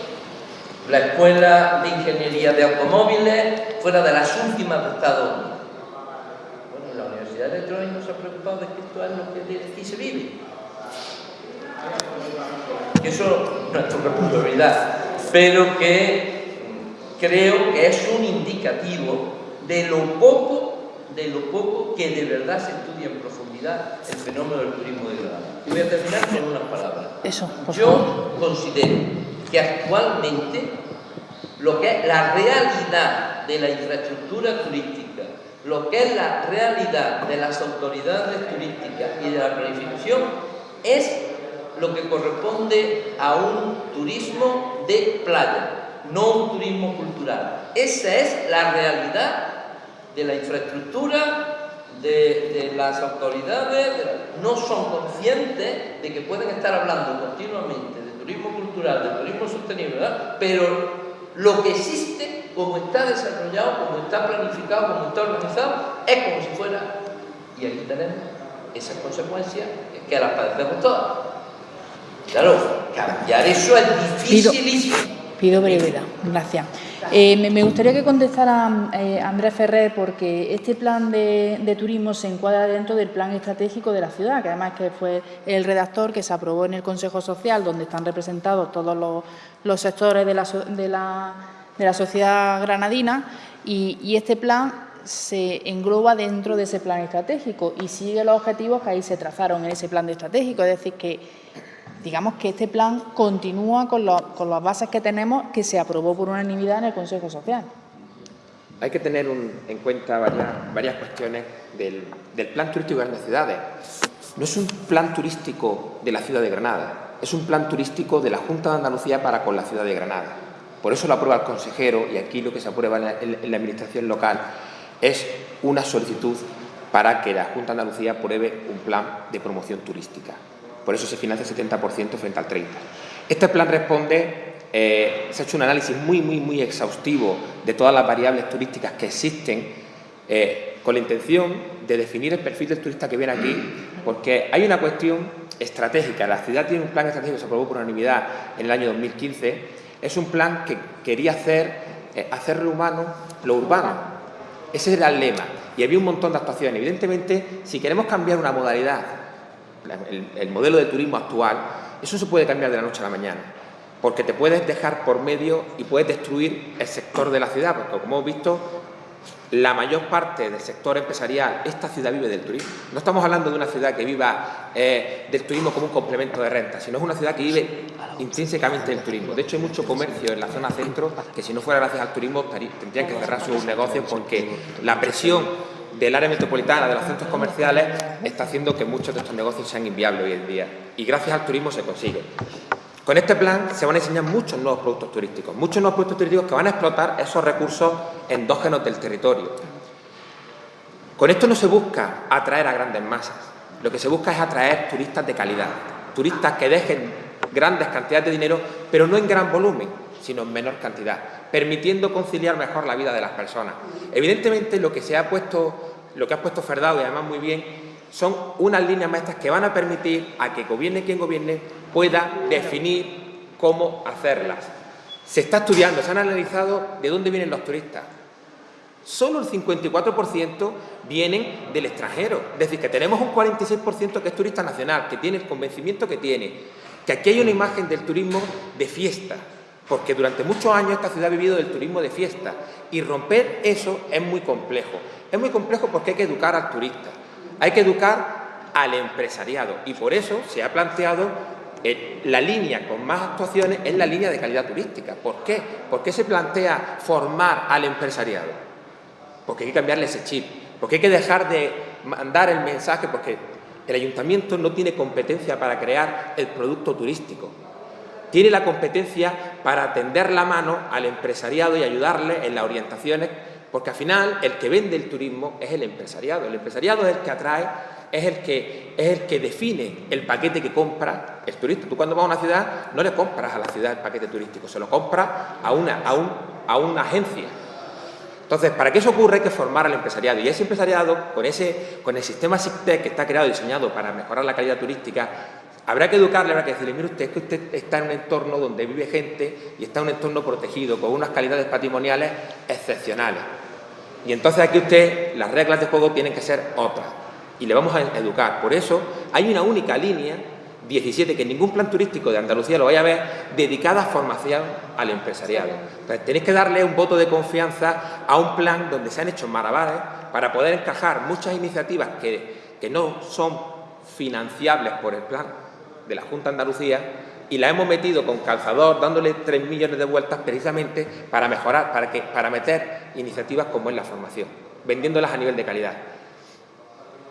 la escuela de ingeniería de automóviles, fuera de las últimas de Estados Unidos. Bueno, la Universidad sociedad electrónica no se ha preocupado de que esto es lo que de aquí se vive. Eso no es tu responsabilidad, pero que creo que es un indicativo de lo poco de lo poco que de verdad se estudia en profundidad el fenómeno del turismo de Granada. Y voy a terminar con unas palabras.
Eso,
Yo considero que actualmente lo que es la realidad de la infraestructura turística, lo que es la realidad de las autoridades turísticas y de la planificación es lo que corresponde a un turismo de playa, no un turismo cultural. Esa es la realidad de la infraestructura, de, las autoridades, no son conscientes de que pueden estar hablando continuamente turismo cultural, de turismo sostenible, pero lo que existe, como está desarrollado, como está planificado, como está organizado, es como si fuera, y aquí tenemos esas consecuencias que las padecemos todas. Claro, cambiar eso es dificilísimo.
Pido, brevedad, gracias. Eh, me, gustaría que contestara eh, Andrés Ferrer porque este plan de, turismo se encuadra dentro del plan estratégico de la ciudad, que además que fue el redactor que se aprobó en el Consejo Social, donde están representados todos los, sectores de la, sociedad granadina y, este plan se engloba dentro de ese plan estratégico y sigue los objetivos que ahí se trazaron en ese plan estratégico, es decir, que digamos que este plan continúa con, las bases que tenemos que se aprobó por unanimidad en el Consejo Social.
Hay que tener en cuenta varias, cuestiones del, plan turístico de las ciudades. No es un plan turístico de la ciudad de Granada, es un plan turístico de la Junta de Andalucía para con la ciudad de Granada. Por eso lo aprueba el consejero y aquí lo que se aprueba en la administración local es una solicitud para que la Junta de Andalucía apruebe un plan de promoción turística. Por eso se financia el 70% frente al 30%. Este plan responde, eh, se ha hecho un análisis muy, muy, muy exhaustivo de todas las variables turísticas que existen eh, con la intención de definir el perfil del turista que viene aquí, porque hay una cuestión estratégica. La ciudad tiene un plan estratégico que se aprobó por unanimidad en el año 2015. Es un plan que quería hacer, eh, hacerlo humano lo urbano. Ese era el lema. Y había un montón de actuaciones. Evidentemente, si queremos cambiar una modalidad el, modelo de turismo actual, eso se puede cambiar de la noche a la mañana, porque te puedes dejar por medio y puedes destruir el sector de la ciudad, porque como hemos visto, la mayor parte del sector empresarial, esta ciudad vive del turismo. No estamos hablando de una ciudad que viva eh, del turismo como un complemento de renta, sino es una ciudad que vive intrínsecamente del turismo. De hecho, hay mucho comercio en la zona centro que si no fuera gracias al turismo tendrían que cerrar sus negocios porque la presión del área metropolitana, de los centros comerciales, está haciendo que muchos de estos negocios sean inviables hoy en día. Y gracias al turismo se consigue. Con este plan se van a diseñar muchos nuevos productos turísticos, muchos nuevos productos turísticos que van a explotar esos recursos endógenos del territorio. Con esto no se busca atraer a grandes masas, lo que se busca es atraer turistas de calidad, turistas que dejen grandes cantidades de dinero, pero no en gran volumen, sino en menor cantidad, permitiendo conciliar mejor la vida de las personas. Evidentemente, lo que se ha puesto lo que ha puesto Ferdado y además muy bien, son unas líneas maestras que van a permitir a que gobierne quien gobierne pueda definir cómo hacerlas. Se está estudiando, se han analizado de dónde vienen los turistas. Solo el 54% vienen del extranjero, es decir, que tenemos un 46% que es turista nacional, que tiene el convencimiento que tiene, que aquí hay una imagen del turismo de fiesta, porque durante muchos años esta ciudad ha vivido del turismo de fiesta y romper eso es muy complejo. Es muy complejo porque hay que educar al turista, hay que educar al empresariado y por eso se ha planteado eh, la línea con más actuaciones es la línea de calidad turística. ¿Por qué? ¿Por qué se plantea formar al empresariado? Porque hay que cambiarle ese chip, porque hay que dejar de mandar el mensaje, porque el ayuntamiento no tiene competencia para crear el producto turístico. Tiene la competencia para tender la mano al empresariado y ayudarle en las orientaciones porque al final el que vende el turismo es el empresariado. El empresariado es el que atrae, es el que, es el que define el paquete que compra el turista. Tú cuando vas a una ciudad no le compras a la ciudad el paquete turístico, se lo compras a una, a, un, a una agencia. Entonces, para que eso ocurra hay que formar al empresariado y ese empresariado, con, ese, con el sistema SICTEC que está creado y diseñado para mejorar la calidad turística, habrá que educarle, habrá que decirle, mire usted, es que usted está en un entorno donde vive gente y está en un entorno protegido, con unas calidades patrimoniales excepcionales. Y entonces aquí usted, las reglas de juego tienen que ser otras. y le vamos a educar. Por eso hay una única línea 17, que ningún plan turístico de Andalucía lo vaya a ver, dedicada a formación al empresariado. Entonces, tenéis que darle un voto de confianza a un plan donde se han hecho maravillas para poder encajar muchas iniciativas que, que no son financiables por el plan de la Junta de Andalucía y la hemos metido con calzador, dándole 3 millones de vueltas precisamente para mejorar, para, que, para meter iniciativas como es la formación, vendiéndolas a nivel de calidad.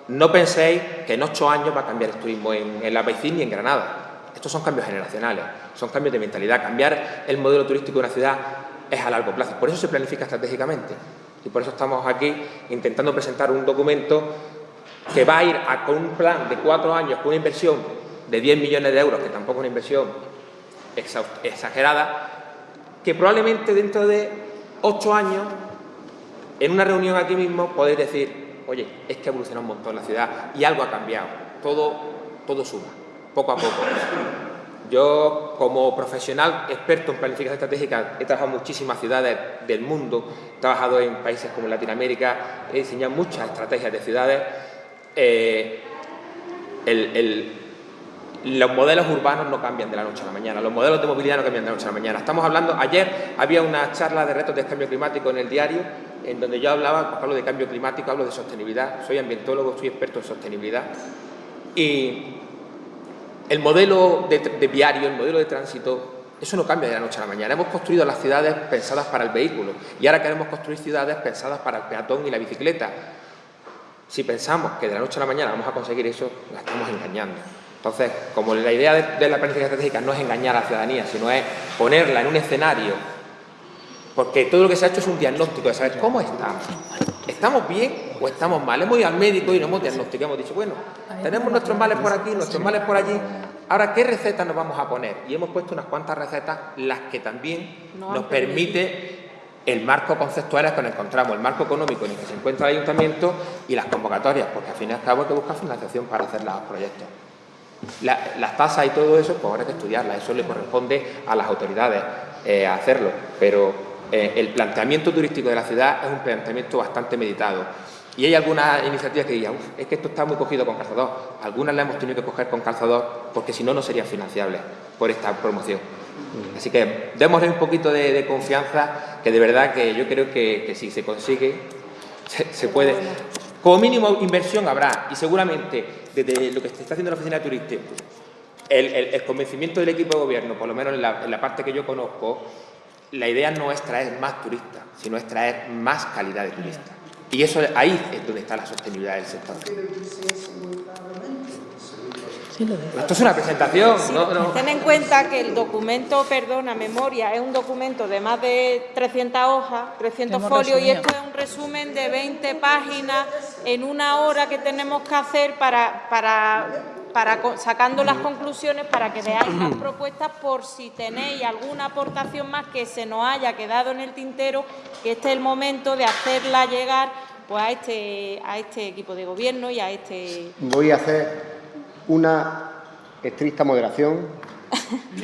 No penséis que en ocho años va a cambiar el turismo en, la Baicín ni en Granada. Estos son cambios generacionales, son cambios de mentalidad. Cambiar el modelo turístico de una ciudad es a largo plazo. Por eso se planifica estratégicamente. Y por eso estamos aquí intentando presentar un documento que va a ir con un plan de cuatro años, con una inversión de 10 millones de euros, que tampoco es una inversión exagerada, que probablemente dentro de ocho años, en una reunión aquí mismo, podéis decir, oye, es que ha evolucionado un montón la ciudad y algo ha cambiado, todo, todo suma, poco a poco. Yo, como profesional experto en planificación estratégica, he trabajado en muchísimas ciudades del mundo, he trabajado en países como Latinoamérica, he diseñado muchas estrategias de ciudades. Eh, los modelos urbanos no cambian de la noche a la mañana, los modelos de movilidad no cambian de la noche a la mañana. Estamos hablando, ayer había una charla de retos de cambio climático en el diario en donde yo hablaba, pues hablo de cambio climático, hablo de sostenibilidad, soy ambientólogo, soy experto en sostenibilidad. Y el modelo de, viario, el modelo de tránsito, eso no cambia de la noche a la mañana. Hemos construido las ciudades pensadas para el vehículo y ahora queremos construir ciudades pensadas para el peatón y la bicicleta. Si pensamos que de la noche a la mañana vamos a conseguir eso, la estamos engañando. Entonces, como la idea de, de la planificación estratégica no es engañar a la ciudadanía, sino es ponerla en un escenario porque todo lo que se ha hecho es un diagnóstico de saber cómo estamos. ¿Estamos bien o estamos mal? Hemos ido al médico y nos hemos diagnosticado, hemos dicho, bueno, tenemos nuestros males por aquí, nuestros males por allí, ahora ¿qué recetas nos vamos a poner? Y hemos puesto unas cuantas recetas, las que también nos permite el marco conceptual es que nos encontramos, el marco económico en el que se encuentra el ayuntamiento y las convocatorias, porque al fin y al cabo hay que buscar financiación para hacer los proyectos. Las tasas y todo eso, pues ahora hay que estudiarlas, eso le corresponde a las autoridades eh, hacerlo, pero eh, el planteamiento turístico de la ciudad es un planteamiento bastante meditado. Y hay algunas iniciativas que digan, es que esto está muy cogido con calzador. Algunas las hemos tenido que coger con calzador porque si no, no serían financiables por esta promoción. Así que démosle un poquito de, confianza, que de verdad que yo creo que, si se consigue, se, puede. Como mínimo inversión habrá y seguramente desde lo que se está haciendo la oficina de turistas, el, convencimiento del equipo de gobierno, por lo menos en la parte que yo conozco, la idea no es traer más turistas, sino es traer más calidad de turistas. Y eso ahí es donde está la sostenibilidad del sector. Esto es una presentación.
Ten en cuenta que el documento, perdona, memoria, es un documento de más de 300 hojas, 300 folios, y esto es un resumen de 20 páginas en una hora que tenemos que hacer para, para para, sacando las conclusiones para que veáis las propuestas por si tenéis alguna aportación más que se nos haya quedado en el tintero, que este es el momento de hacerla llegar pues, a, este, a este equipo de gobierno y a este...
Voy a hacer una estricta moderación.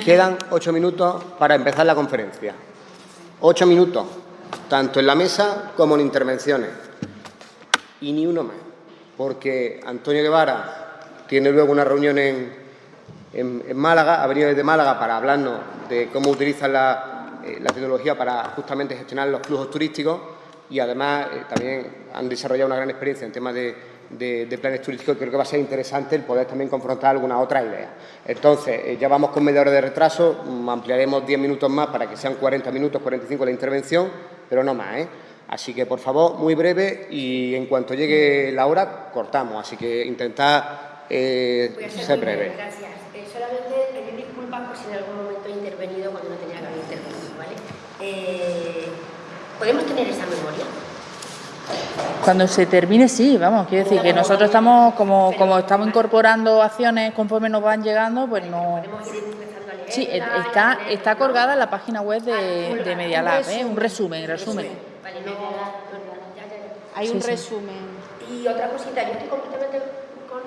Quedan ocho minutos para empezar la conferencia. Ocho minutos, tanto en la mesa como en intervenciones. Y ni uno más, porque Antonio Guevara tiene luego una reunión en, en, Málaga, ha venido desde Málaga para hablarnos de cómo utilizan la, eh, tecnología para justamente gestionar los flujos turísticos y además eh, también han desarrollado una gran experiencia en temas de, planes turísticos creo que va a ser interesante el poder también confrontar alguna otra idea. Entonces, eh, ya vamos con media hora de retraso, mm, ampliaremos 10 minutos más para que sean 40 minutos, 45 la intervención, pero no más, ¿eh? Así que, por favor, muy breve y en cuanto llegue la hora, cortamos. Así que intentad eh,
Voy a ser, breve. Gracias. Eh, solamente pedir disculpas por si en algún momento he intervenido cuando no tenía que haber intervenido, ¿vale? Eh, ¿Podemos tener esa memoria?
Cuando se termine, sí, vamos, quiero decir que nosotros estamos, como, como estamos incorporando acciones conforme nos van llegando, pues no... Sí, está, está colgada en la página web de, de Media Lab, ¿eh? un resumen, resumen.
Vale, no,
Hay un resumen.
Y otra cosita, yo estoy completamente con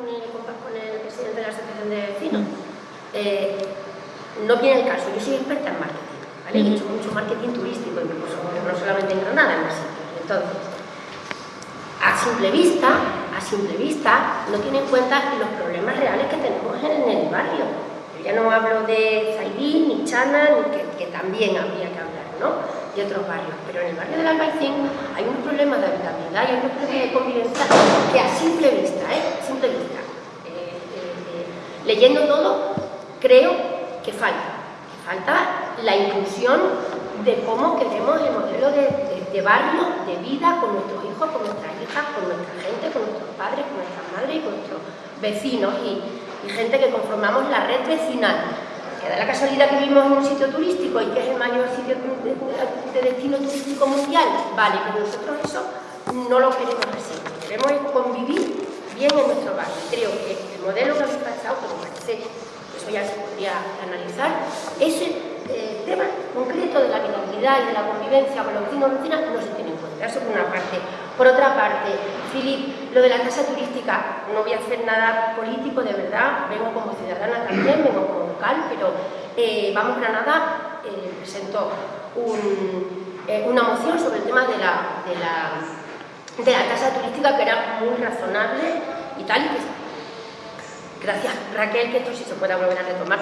el, presidente de la Asociación de Vecinos. Eh, no viene el caso, yo soy experta en marketing, ¿vale? He hecho mucho marketing turístico, incluso, no solamente en Granada, en más. Entonces, a simple vista, a simple vista no tiene en cuenta los problemas reales que tenemos en el barrio. Yo ya no hablo de Zaidín, ni Chana, ni que, también habría que hablar, ¿no? de otros barrios, pero en el barrio del Albaicín hay unos problemas de habitabilidad y hay unos problemas de convivencia que a simple vista, ¿eh? simple vista, eh, eh, leyendo todo, creo que falta, falta la inclusión de cómo queremos el modelo de, de, barrio, de vida con nuestros hijos, con nuestras hijas, con nuestra gente, con nuestros padres, con nuestras madres y con nuestros vecinos y, gente que conformamos la red vecinal. Que da la casualidad que vivimos en un sitio turístico y que es el mayor sitio de, destino turístico mundial, vale, pero nosotros eso no lo queremos así, queremos convivir bien en nuestro barrio. Creo que el modelo que habéis pasado, como parece, eso ya se podría analizar, ese eh, tema concreto de la vitalidad y de la convivencia con los vecinos y vecinas no se tiene en cuenta, eso por una parte. Por otra parte, Filip, lo de la tasa turística, no voy a hacer nada político, de verdad, vengo como ciudadana también, vengo como pero eh, Vamos Granada eh, presentó eh, una moción sobre el tema de la, de, la, de la tasa turística que era muy razonable y tal, y que gracias Raquel que esto sí se pueda volver a retomar,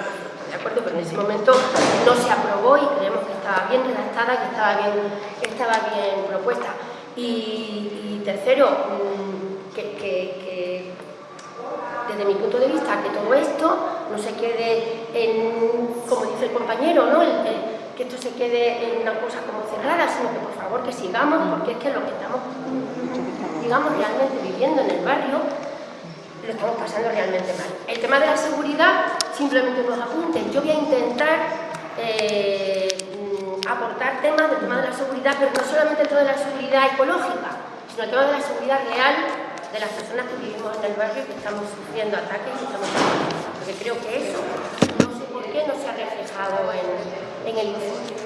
de acuerdo, pero en ese momento no se aprobó y creemos que estaba bien redactada, que estaba bien, estaba bien propuesta. Y, tercero, mm, que desde mi punto de vista, que todo esto no se quede en, como dice el compañero, ¿no? que esto se quede en una cosa como cerrada, sino que por favor que sigamos, porque es que lo que estamos, digamos, realmente viviendo en el barrio, lo estamos pasando realmente mal. El tema de la seguridad, simplemente unos apuntes. Yo voy a intentar eh, aportar temas del tema de la seguridad, pero no solamente el tema de la seguridad ecológica, sino el tema de la seguridad real de las personas que vivimos en el barrio que estamos sufriendo ataques y estamos porque creo que eso no sé por qué no se ha reflejado en, en el informe.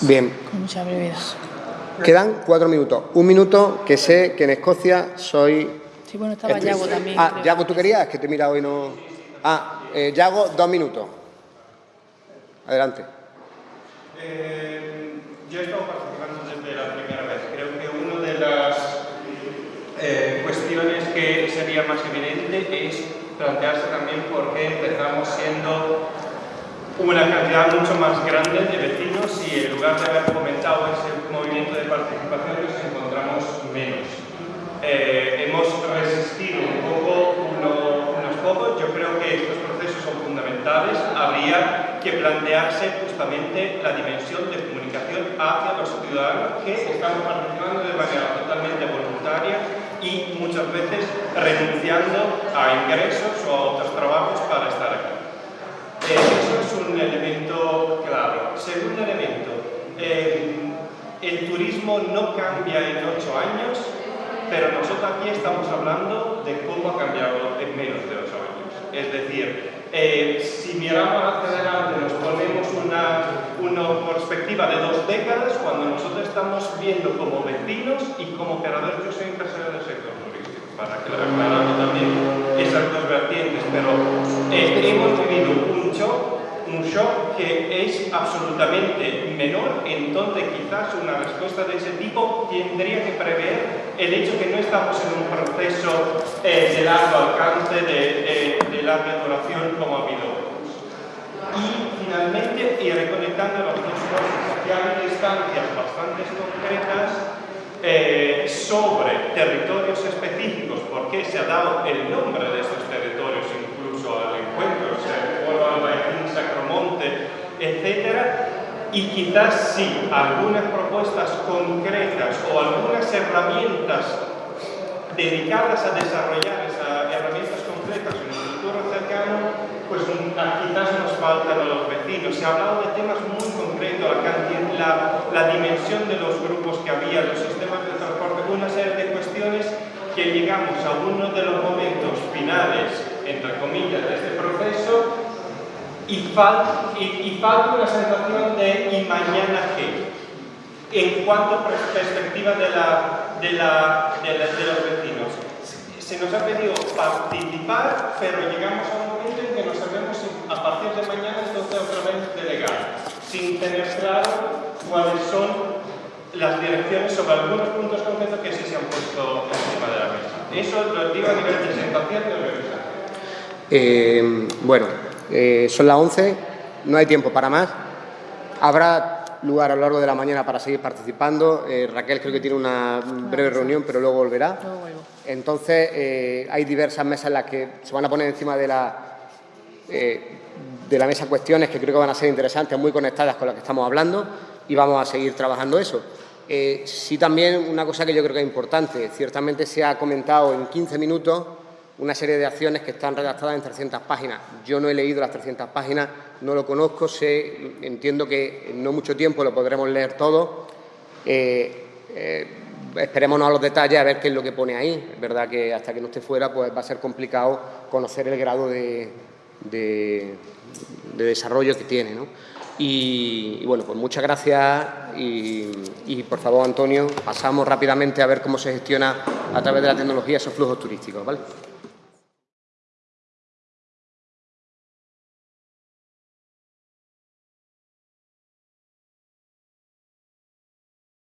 Bien.
Con mucha brevedad.
Quedan cuatro minutos. Un minuto que sé que en Escocia soy...
Sí, bueno, estaba Yago también.
Ah, Yago, ¿tú querías? Que te he mirado y no... Ah, eh, Yago, dos minutos. Adelante.
Eh, yo he estado participando desde la primera vez. Creo que una de las eh, cuestiones que sería más evidente es plantearse también por qué empezamos siendo una cantidad mucho más grande de vecinos y en lugar de haber fomentado ese movimiento de participación nos encontramos menos. Eh, hemos resistido un poco unos pocos, yo creo que estos procesos son fundamentales, habría que plantearse justamente la dimensión de comunicación hacia los ciudadanos que están participando de manera totalmente voluntaria y muchas veces renunciando a ingresos o a otros trabajos para estar aquí. Eh, un elemento claro. Segundo elemento, eh, el turismo no cambia en ocho años, pero nosotros aquí estamos hablando de cómo ha cambiado en menos de ocho años. Es decir, eh, si miramos hacia adelante, nos ponemos una, una, perspectiva de dos décadas, cuando nosotros estamos viendo como vecinos y como operadores, yo soy empresario del sector turístico, para que aclarando también esas dos vertientes, pero eh, hemos un shock que es absolutamente menor, en donde quizás una respuesta de ese tipo tendría que prever el hecho que no estamos en un proceso eh, de largo alcance, de, de larga duración como ha habido. Y finalmente, y reconectando las dos cosas, ya hay instancias bastante concretas eh, sobre territorios específicos, porque se ha dado el nombre de estos territorios incluso al encuentro, o sea, Pueblo Albaicín, Sacromonte, etcétera, y quizás sí, algunas propuestas concretas o algunas herramientas dedicadas a desarrollar esas herramientas concretas cercano, pues quizás nos faltan a los vecinos. Se ha hablado de temas muy concretos, la, la, dimensión de los grupos que había, los sistemas de transporte, una serie de cuestiones que llegamos a uno de los momentos finales, entre comillas, de este proceso y, falta y, falta una sensación de ¿y mañana qué? En cuanto a perspectiva de, la, de, la, de, de los vecinos se nos ha pedido participar, pero llegamos a un momento en que no sabemos si a partir de mañana entonces otra vez delegar, sin tener claro cuáles son las direcciones sobre algunos puntos concretos que sí se han puesto encima de la mesa. Eso lo digo a nivel de presentación y organización.
Eh, bueno, eh, son las 11, no hay tiempo para más. Habrá lugar a lo largo de la mañana para seguir participando. Eh, Raquel creo que tiene una breve reunión, pero luego volverá. Entonces, eh, hay diversas mesas en las que se van a poner encima de la, de la mesa cuestiones que creo que van a ser interesantes, muy conectadas con las que estamos hablando y vamos a seguir trabajando eso. sí también una cosa que yo creo que es importante, ciertamente se ha comentado en 15 minutos una serie de acciones que están redactadas en 300 páginas. Yo no he leído las 300 páginas, no lo conozco, sé, entiendo que en no mucho tiempo lo podremos leer todo. Eh, eh, esperémonos a los detalles a ver qué es lo que pone ahí. Es verdad que hasta que no esté fuera pues va a ser complicado conocer el grado de, desarrollo que tiene. Y, bueno, pues muchas gracias y, y, por favor, Antonio, pasamos rápidamente a ver cómo se gestiona a través de la tecnología esos flujos turísticos. ¿vale?